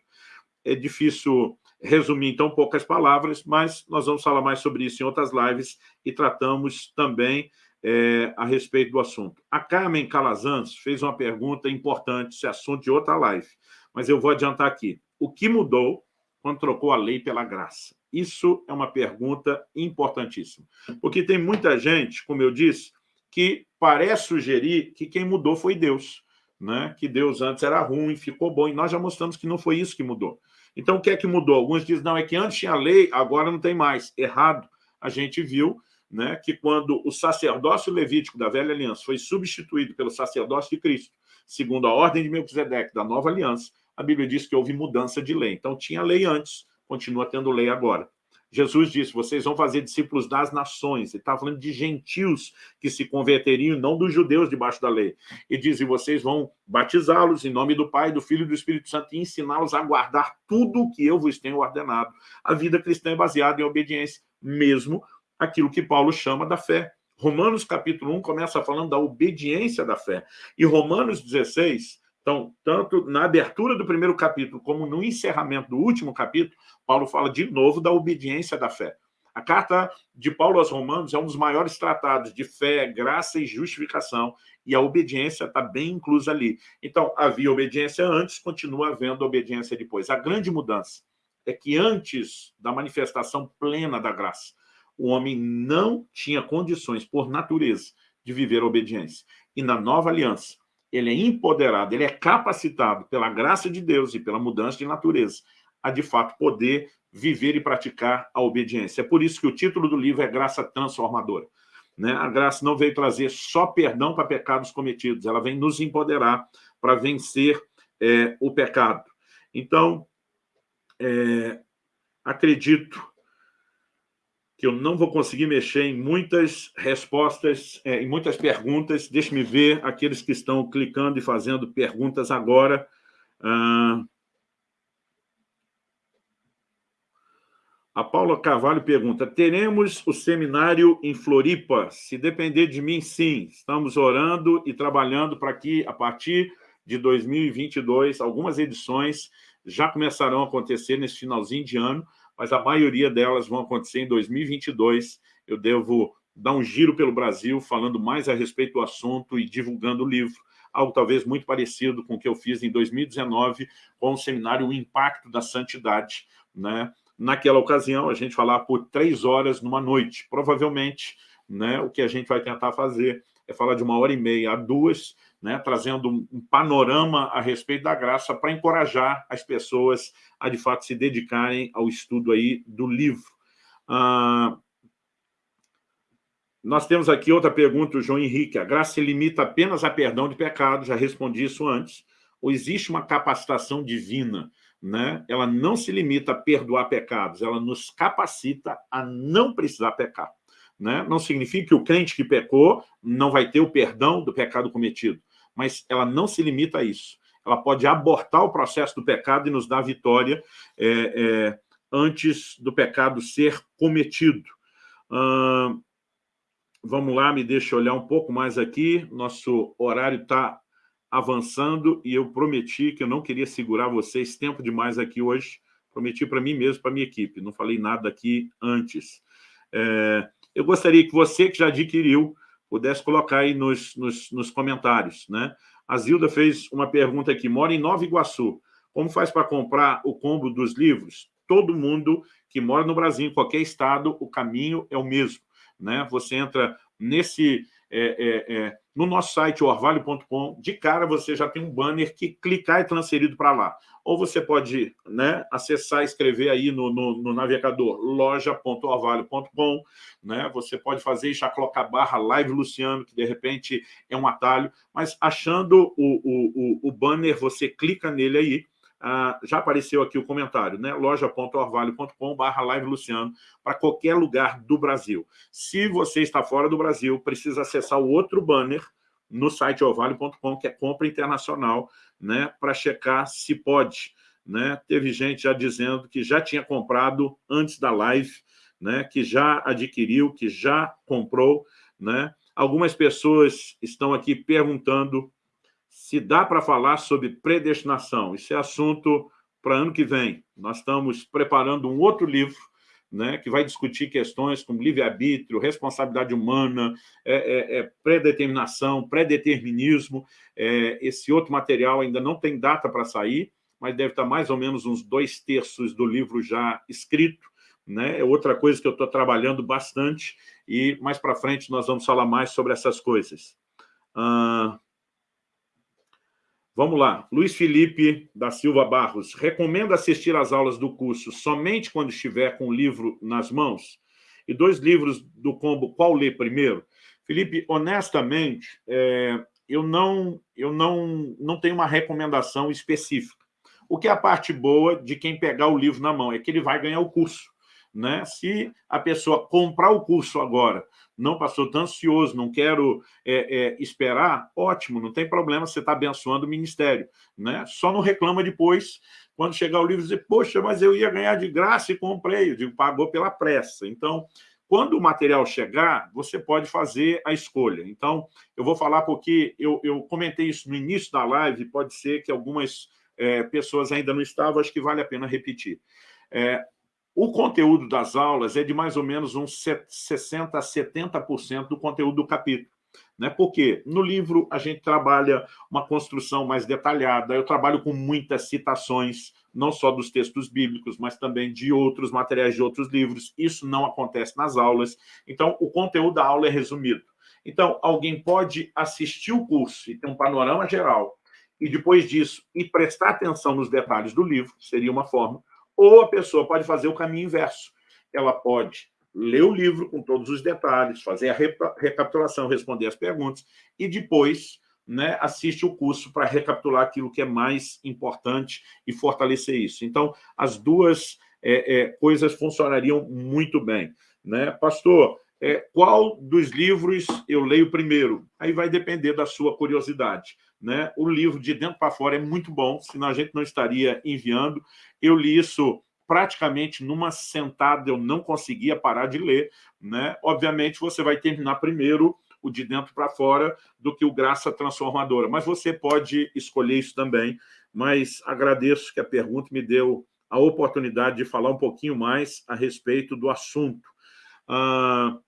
É difícil resumir, então, poucas palavras, mas nós vamos falar mais sobre isso em outras lives e tratamos também é, a respeito do assunto. A Carmen Calazans fez uma pergunta importante, esse assunto de outra live, mas eu vou adiantar aqui. O que mudou quando trocou a lei pela graça? Isso é uma pergunta importantíssima, porque tem muita gente, como eu disse, que parece sugerir que quem mudou foi Deus, né? que Deus antes era ruim, ficou bom, e nós já mostramos que não foi isso que mudou. Então, o que é que mudou? Alguns dizem, não, é que antes tinha lei, agora não tem mais. Errado. A gente viu né, que quando o sacerdócio levítico da velha aliança foi substituído pelo sacerdócio de Cristo, segundo a ordem de Melquisedeque da nova aliança, a Bíblia diz que houve mudança de lei. Então, tinha lei antes, continua tendo lei agora. Jesus disse, vocês vão fazer discípulos das nações. Ele está falando de gentios que se converteriam, não dos judeus debaixo da lei. E diz, e vocês vão batizá-los em nome do Pai, do Filho e do Espírito Santo e ensiná-los a guardar tudo o que eu vos tenho ordenado. A vida cristã é baseada em obediência, mesmo aquilo que Paulo chama da fé. Romanos capítulo 1 começa falando da obediência da fé. E Romanos 16 então, tanto na abertura do primeiro capítulo como no encerramento do último capítulo, Paulo fala de novo da obediência da fé. A carta de Paulo aos Romanos é um dos maiores tratados de fé, graça e justificação, e a obediência está bem inclusa ali. Então, havia obediência antes, continua havendo obediência depois. A grande mudança é que antes da manifestação plena da graça, o homem não tinha condições, por natureza, de viver a obediência. E na nova aliança, ele é empoderado, ele é capacitado pela graça de Deus e pela mudança de natureza a, de fato, poder viver e praticar a obediência. É por isso que o título do livro é Graça Transformadora. Né? A graça não veio trazer só perdão para pecados cometidos, ela vem nos empoderar para vencer é, o pecado. Então, é, acredito que eu não vou conseguir mexer em muitas respostas, é, em muitas perguntas. Deixe-me ver aqueles que estão clicando e fazendo perguntas agora. Ah, a Paula Carvalho pergunta, teremos o seminário em Floripa? Se depender de mim, sim. Estamos orando e trabalhando para que, a partir de 2022, algumas edições já começarão a acontecer nesse finalzinho de ano, mas a maioria delas vão acontecer em 2022. Eu devo dar um giro pelo Brasil, falando mais a respeito do assunto e divulgando o livro, algo talvez muito parecido com o que eu fiz em 2019 com o seminário O Impacto da Santidade. Né? Naquela ocasião, a gente falava por três horas numa noite. Provavelmente, né, o que a gente vai tentar fazer é falar de uma hora e meia a duas, né, trazendo um panorama a respeito da graça para encorajar as pessoas a, de fato, se dedicarem ao estudo aí do livro. Ah, nós temos aqui outra pergunta, o João Henrique. A graça se limita apenas a perdão de pecados, já respondi isso antes. Ou existe uma capacitação divina? Né? Ela não se limita a perdoar pecados, ela nos capacita a não precisar pecar. Né? Não significa que o crente que pecou não vai ter o perdão do pecado cometido mas ela não se limita a isso. Ela pode abortar o processo do pecado e nos dar vitória é, é, antes do pecado ser cometido. Hum, vamos lá, me deixa olhar um pouco mais aqui. Nosso horário está avançando e eu prometi que eu não queria segurar vocês tempo demais aqui hoje. Prometi para mim mesmo, para minha equipe. Não falei nada aqui antes. É, eu gostaria que você que já adquiriu pudesse colocar aí nos, nos, nos comentários. Né? A Zilda fez uma pergunta aqui, mora em Nova Iguaçu. Como faz para comprar o combo dos livros? Todo mundo que mora no Brasil, em qualquer estado, o caminho é o mesmo. Né? Você entra nesse... É, é, é, no nosso site, orvalho.com, de cara você já tem um banner que clicar é transferido para lá ou você pode né, acessar e escrever aí no, no, no navegador loja.orvalho.com, né? você pode fazer e já colocar barra live Luciano, que de repente é um atalho, mas achando o, o, o, o banner, você clica nele aí, ah, já apareceu aqui o comentário, né? loja.orvalho.com barra live Luciano, para qualquer lugar do Brasil. Se você está fora do Brasil, precisa acessar o outro banner, no site orvalho.com, que é compra internacional, né, para checar se pode. Né? Teve gente já dizendo que já tinha comprado antes da live, né, que já adquiriu, que já comprou. Né? Algumas pessoas estão aqui perguntando se dá para falar sobre predestinação. Isso é assunto para ano que vem. Nós estamos preparando um outro livro né, que vai discutir questões como livre-arbítrio, responsabilidade humana, é, é, é predeterminação, predeterminismo. É, esse outro material ainda não tem data para sair, mas deve estar mais ou menos uns dois terços do livro já escrito. Né? É outra coisa que eu estou trabalhando bastante e mais para frente nós vamos falar mais sobre essas coisas. Ah, Vamos lá. Luiz Felipe da Silva Barros. Recomendo assistir às aulas do curso somente quando estiver com o livro nas mãos? E dois livros do combo, qual ler primeiro? Felipe, honestamente, é, eu, não, eu não, não tenho uma recomendação específica. O que é a parte boa de quem pegar o livro na mão? É que ele vai ganhar o curso. Né? Se a pessoa comprar o curso agora não passou tão ansioso, não quero é, é, esperar, ótimo, não tem problema, você está abençoando o ministério. Né? Só não reclama depois, quando chegar o livro, dizer, poxa, mas eu ia ganhar de graça e comprei. Eu digo, pagou pela pressa. Então, quando o material chegar, você pode fazer a escolha. Então, eu vou falar porque eu, eu comentei isso no início da live, pode ser que algumas é, pessoas ainda não estavam, acho que vale a pena repetir. É, o conteúdo das aulas é de mais ou menos uns 60% a 70% do conteúdo do capítulo. Né? Porque no livro a gente trabalha uma construção mais detalhada, eu trabalho com muitas citações, não só dos textos bíblicos, mas também de outros materiais de outros livros. Isso não acontece nas aulas. Então, o conteúdo da aula é resumido. Então, alguém pode assistir o curso e ter um panorama geral, e depois disso, e prestar atenção nos detalhes do livro, seria uma forma, ou a pessoa pode fazer o caminho inverso. Ela pode ler o livro com todos os detalhes, fazer a recapitulação, responder as perguntas, e depois né, assiste o curso para recapitular aquilo que é mais importante e fortalecer isso. Então, as duas é, é, coisas funcionariam muito bem. Né? Pastor, é, qual dos livros eu leio primeiro? Aí vai depender da sua curiosidade. Né? O livro De Dentro para Fora é muito bom, senão a gente não estaria enviando. Eu li isso praticamente numa sentada, eu não conseguia parar de ler. Né? Obviamente, você vai terminar primeiro o de dentro para fora do que o Graça Transformadora. Mas você pode escolher isso também. Mas agradeço que a pergunta me deu a oportunidade de falar um pouquinho mais a respeito do assunto. Ah,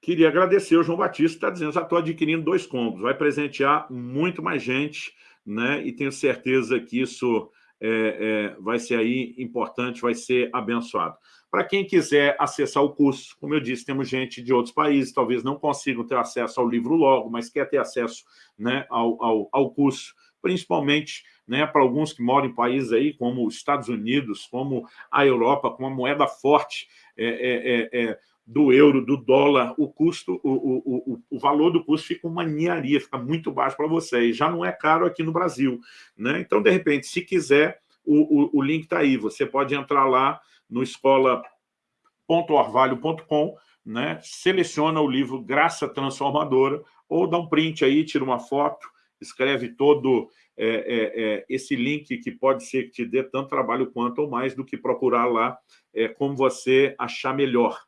queria agradecer o João Batista, está dizendo, já estou adquirindo dois combos, vai presentear muito mais gente, né? e tenho certeza que isso é, é, vai ser aí importante, vai ser abençoado. Para quem quiser acessar o curso, como eu disse, temos gente de outros países, talvez não consigam ter acesso ao livro logo, mas quer ter acesso né, ao, ao, ao curso, principalmente né, para alguns que moram em países aí como os Estados Unidos, como a Europa, com uma moeda forte é, é, é, é do euro, do dólar, o custo, o, o, o, o valor do curso fica uma ninharia, fica muito baixo para vocês. Já não é caro aqui no Brasil. Né? Então, de repente, se quiser, o, o, o link está aí. Você pode entrar lá no escola.orvalho.com, né? seleciona o livro Graça Transformadora, ou dá um print aí, tira uma foto, escreve todo é, é, é, esse link que pode ser que te dê tanto trabalho quanto ou mais do que procurar lá é, como você achar melhor.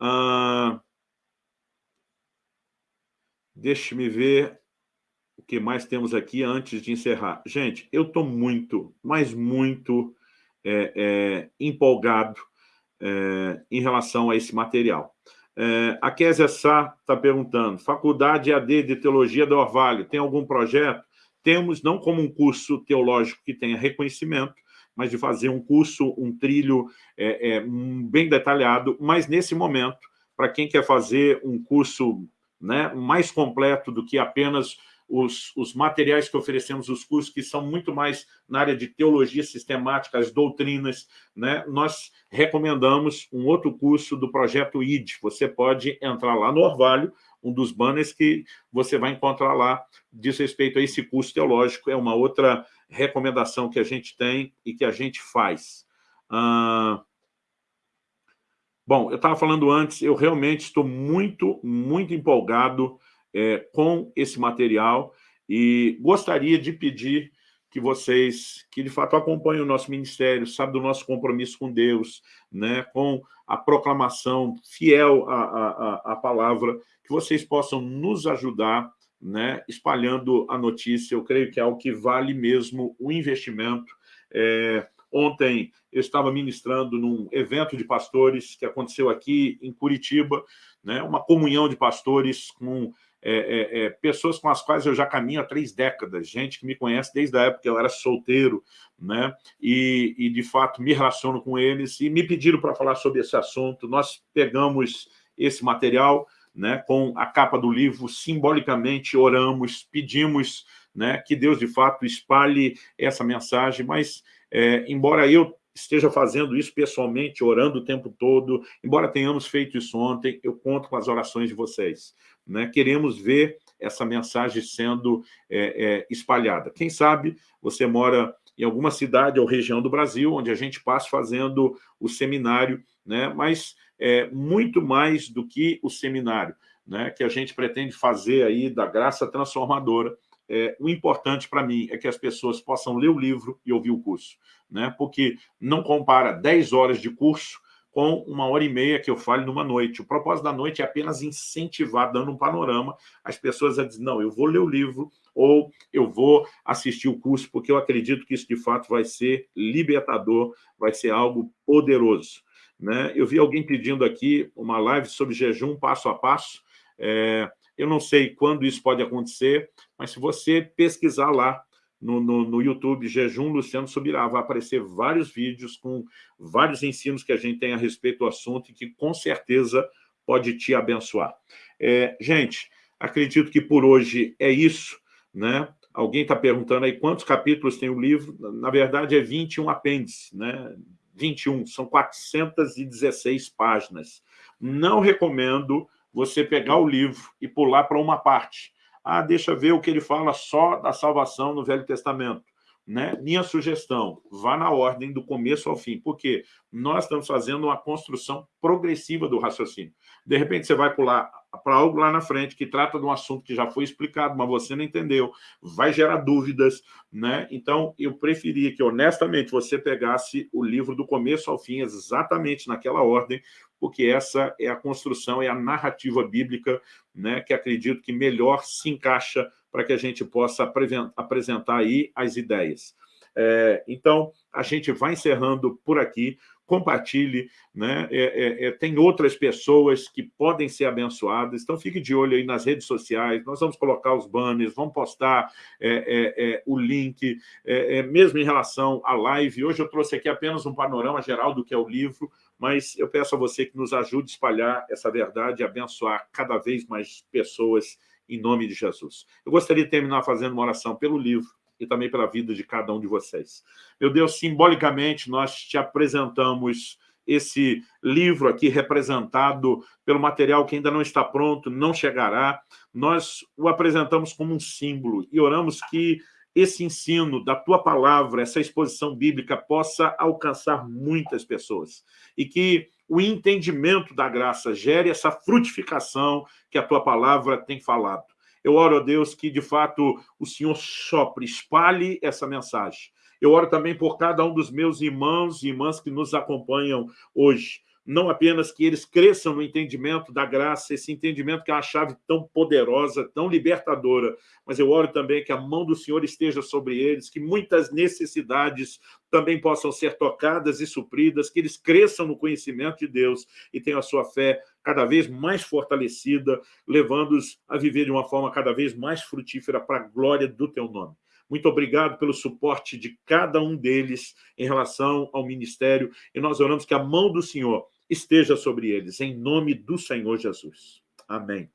Ah, Deixe-me ver o que mais temos aqui antes de encerrar. Gente, eu estou muito, mas muito é, é, empolgado é, em relação a esse material. É, a Késia Sá está perguntando, Faculdade AD de Teologia do Orvalho, tem algum projeto? Temos, não como um curso teológico que tenha reconhecimento, mas de fazer um curso, um trilho é, é, bem detalhado, mas nesse momento, para quem quer fazer um curso né, mais completo do que apenas os, os, materiais que oferecemos, os cursos que são muito mais na área de teologia sistemática, as doutrinas, né? nós recomendamos um outro curso do projeto ID. Você pode entrar lá no Orvalho, um dos banners que você vai encontrar lá diz respeito a esse curso teológico, é uma outra recomendação que a gente tem e que a gente faz. Ah, bom, eu estava falando antes, eu realmente estou muito, muito empolgado é, com esse material e gostaria de pedir que vocês, que de fato acompanhem o nosso ministério, sabe do nosso compromisso com Deus, né, com a proclamação fiel à, à, à palavra, que vocês possam nos ajudar né, espalhando a notícia. Eu creio que é algo que vale mesmo o investimento. É, ontem eu estava ministrando num evento de pastores que aconteceu aqui em Curitiba, né, uma comunhão de pastores com é, é, é, pessoas com as quais eu já caminho há três décadas, gente que me conhece desde a época que eu era solteiro, né? E, e de fato me relaciono com eles e me pediram para falar sobre esse assunto. Nós pegamos esse material, né, com a capa do livro, simbolicamente oramos, pedimos né, que Deus de fato espalhe essa mensagem, mas é, embora eu esteja fazendo isso pessoalmente, orando o tempo todo, embora tenhamos feito isso ontem, eu conto com as orações de vocês. Né? Queremos ver essa mensagem sendo é, é, espalhada. Quem sabe você mora em alguma cidade ou região do Brasil, onde a gente passa fazendo o seminário, né? mas é, muito mais do que o seminário, né? que a gente pretende fazer aí da graça transformadora, é, o importante para mim é que as pessoas possam ler o livro e ouvir o curso, né? porque não compara 10 horas de curso com uma hora e meia que eu falo numa noite. O propósito da noite é apenas incentivar, dando um panorama, as pessoas a dizer, não, eu vou ler o livro ou eu vou assistir o curso, porque eu acredito que isso, de fato, vai ser libertador, vai ser algo poderoso. Né? Eu vi alguém pedindo aqui uma live sobre jejum passo a passo. É, eu não sei quando isso pode acontecer, mas se você pesquisar lá no, no, no, YouTube, Jejum Luciano Subirá, vai aparecer vários vídeos com vários ensinos que a gente tem a respeito do assunto e que com certeza pode te abençoar. É, gente, acredito que por hoje é isso, né? Alguém está perguntando aí quantos capítulos tem o livro? Na verdade, é 21 apêndices, né? 21, são 416 páginas. Não recomendo você pegar o livro e pular para uma parte. Ah, deixa ver o que ele fala só da salvação no Velho Testamento. Né? Minha sugestão, vá na ordem do começo ao fim, porque nós estamos fazendo uma construção progressiva do raciocínio. De repente, você vai pular para algo lá na frente que trata de um assunto que já foi explicado, mas você não entendeu, vai gerar dúvidas, né? Então, eu preferia que, honestamente, você pegasse o livro do começo ao fim, exatamente naquela ordem, porque essa é a construção, é a narrativa bíblica, né, que acredito que melhor se encaixa para que a gente possa apresentar aí as ideias. É, então, a gente vai encerrando por aqui compartilhe, né? É, é, é, tem outras pessoas que podem ser abençoadas, então fique de olho aí nas redes sociais, nós vamos colocar os banners, vamos postar é, é, o link, mesmo em relação à live. Hoje eu trouxe aqui apenas um panorama geral do que é o livro, mas eu peço a você que nos ajude a espalhar essa verdade e abençoar cada vez mais pessoas em nome de Jesus. Eu gostaria de terminar fazendo uma oração pelo livro, e também pela vida de cada um de vocês. Meu Deus, simbolicamente, nós te apresentamos esse livro aqui representado pelo material que ainda não está pronto, não chegará. Nós o apresentamos como um símbolo e oramos que esse ensino da tua palavra, essa exposição bíblica possa alcançar muitas pessoas e que o entendimento da graça gere essa frutificação que a tua palavra tem falado. Eu oro a Deus que, de fato, o Senhor sopre, espalhe essa mensagem. Eu oro também por cada um dos meus irmãos e irmãs que nos acompanham hoje não apenas que eles cresçam no entendimento da graça, esse entendimento que é uma chave tão poderosa, tão libertadora, mas eu oro também que a mão do Senhor esteja sobre eles, que muitas necessidades também possam ser tocadas e supridas, que eles cresçam no conhecimento de Deus e tenham a sua fé cada vez mais fortalecida, levando-os a viver de uma forma cada vez mais frutífera para a glória do teu nome. Muito obrigado pelo suporte de cada um deles em relação ao ministério, e nós oramos que a mão do Senhor esteja sobre eles, em nome do Senhor Jesus. Amém.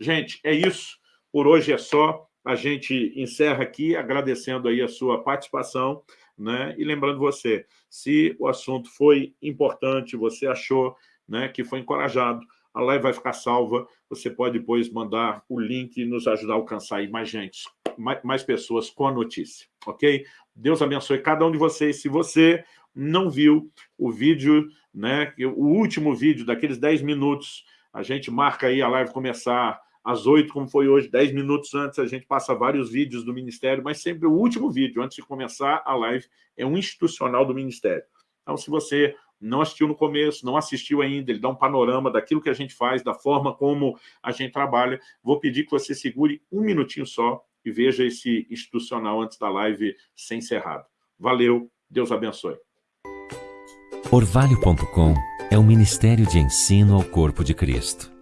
Gente, é isso. Por hoje é só. A gente encerra aqui agradecendo aí a sua participação, né? E lembrando você, se o assunto foi importante, você achou né, que foi encorajado, a live vai ficar salva, você pode depois mandar o link e nos ajudar a alcançar aí mais gente, mais, mais pessoas com a notícia, ok? Deus abençoe cada um de vocês. Se você não viu o vídeo, né, o último vídeo daqueles 10 minutos, a gente marca aí a live começar às 8, como foi hoje, 10 minutos antes, a gente passa vários vídeos do Ministério, mas sempre o último vídeo, antes de começar a live, é um institucional do Ministério. Então, se você não assistiu no começo, não assistiu ainda, ele dá um panorama daquilo que a gente faz, da forma como a gente trabalha, vou pedir que você segure um minutinho só e veja esse institucional antes da live ser encerrado. Valeu, Deus abençoe.
Orvalho.com é um ministério de ensino ao corpo de Cristo.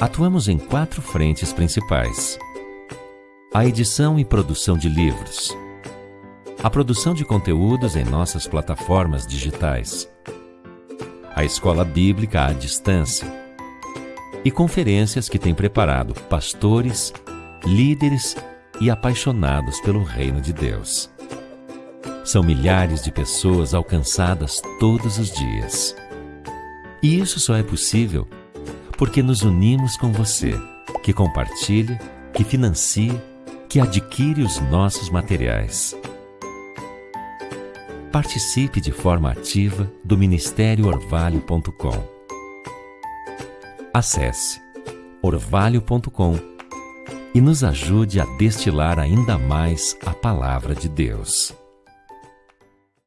Atuamos em quatro frentes principais. A edição e produção de livros. A produção de conteúdos em nossas plataformas digitais. A escola bíblica à distância. E conferências que tem preparado pastores, líderes e apaixonados pelo reino de Deus. São milhares de pessoas alcançadas todos os dias. E isso só é possível porque nos unimos com você, que compartilha, que financia, que adquire os nossos materiais. Participe de forma ativa do Ministério Orvalho.com. Acesse orvalho.com e nos ajude a destilar ainda mais a palavra de Deus.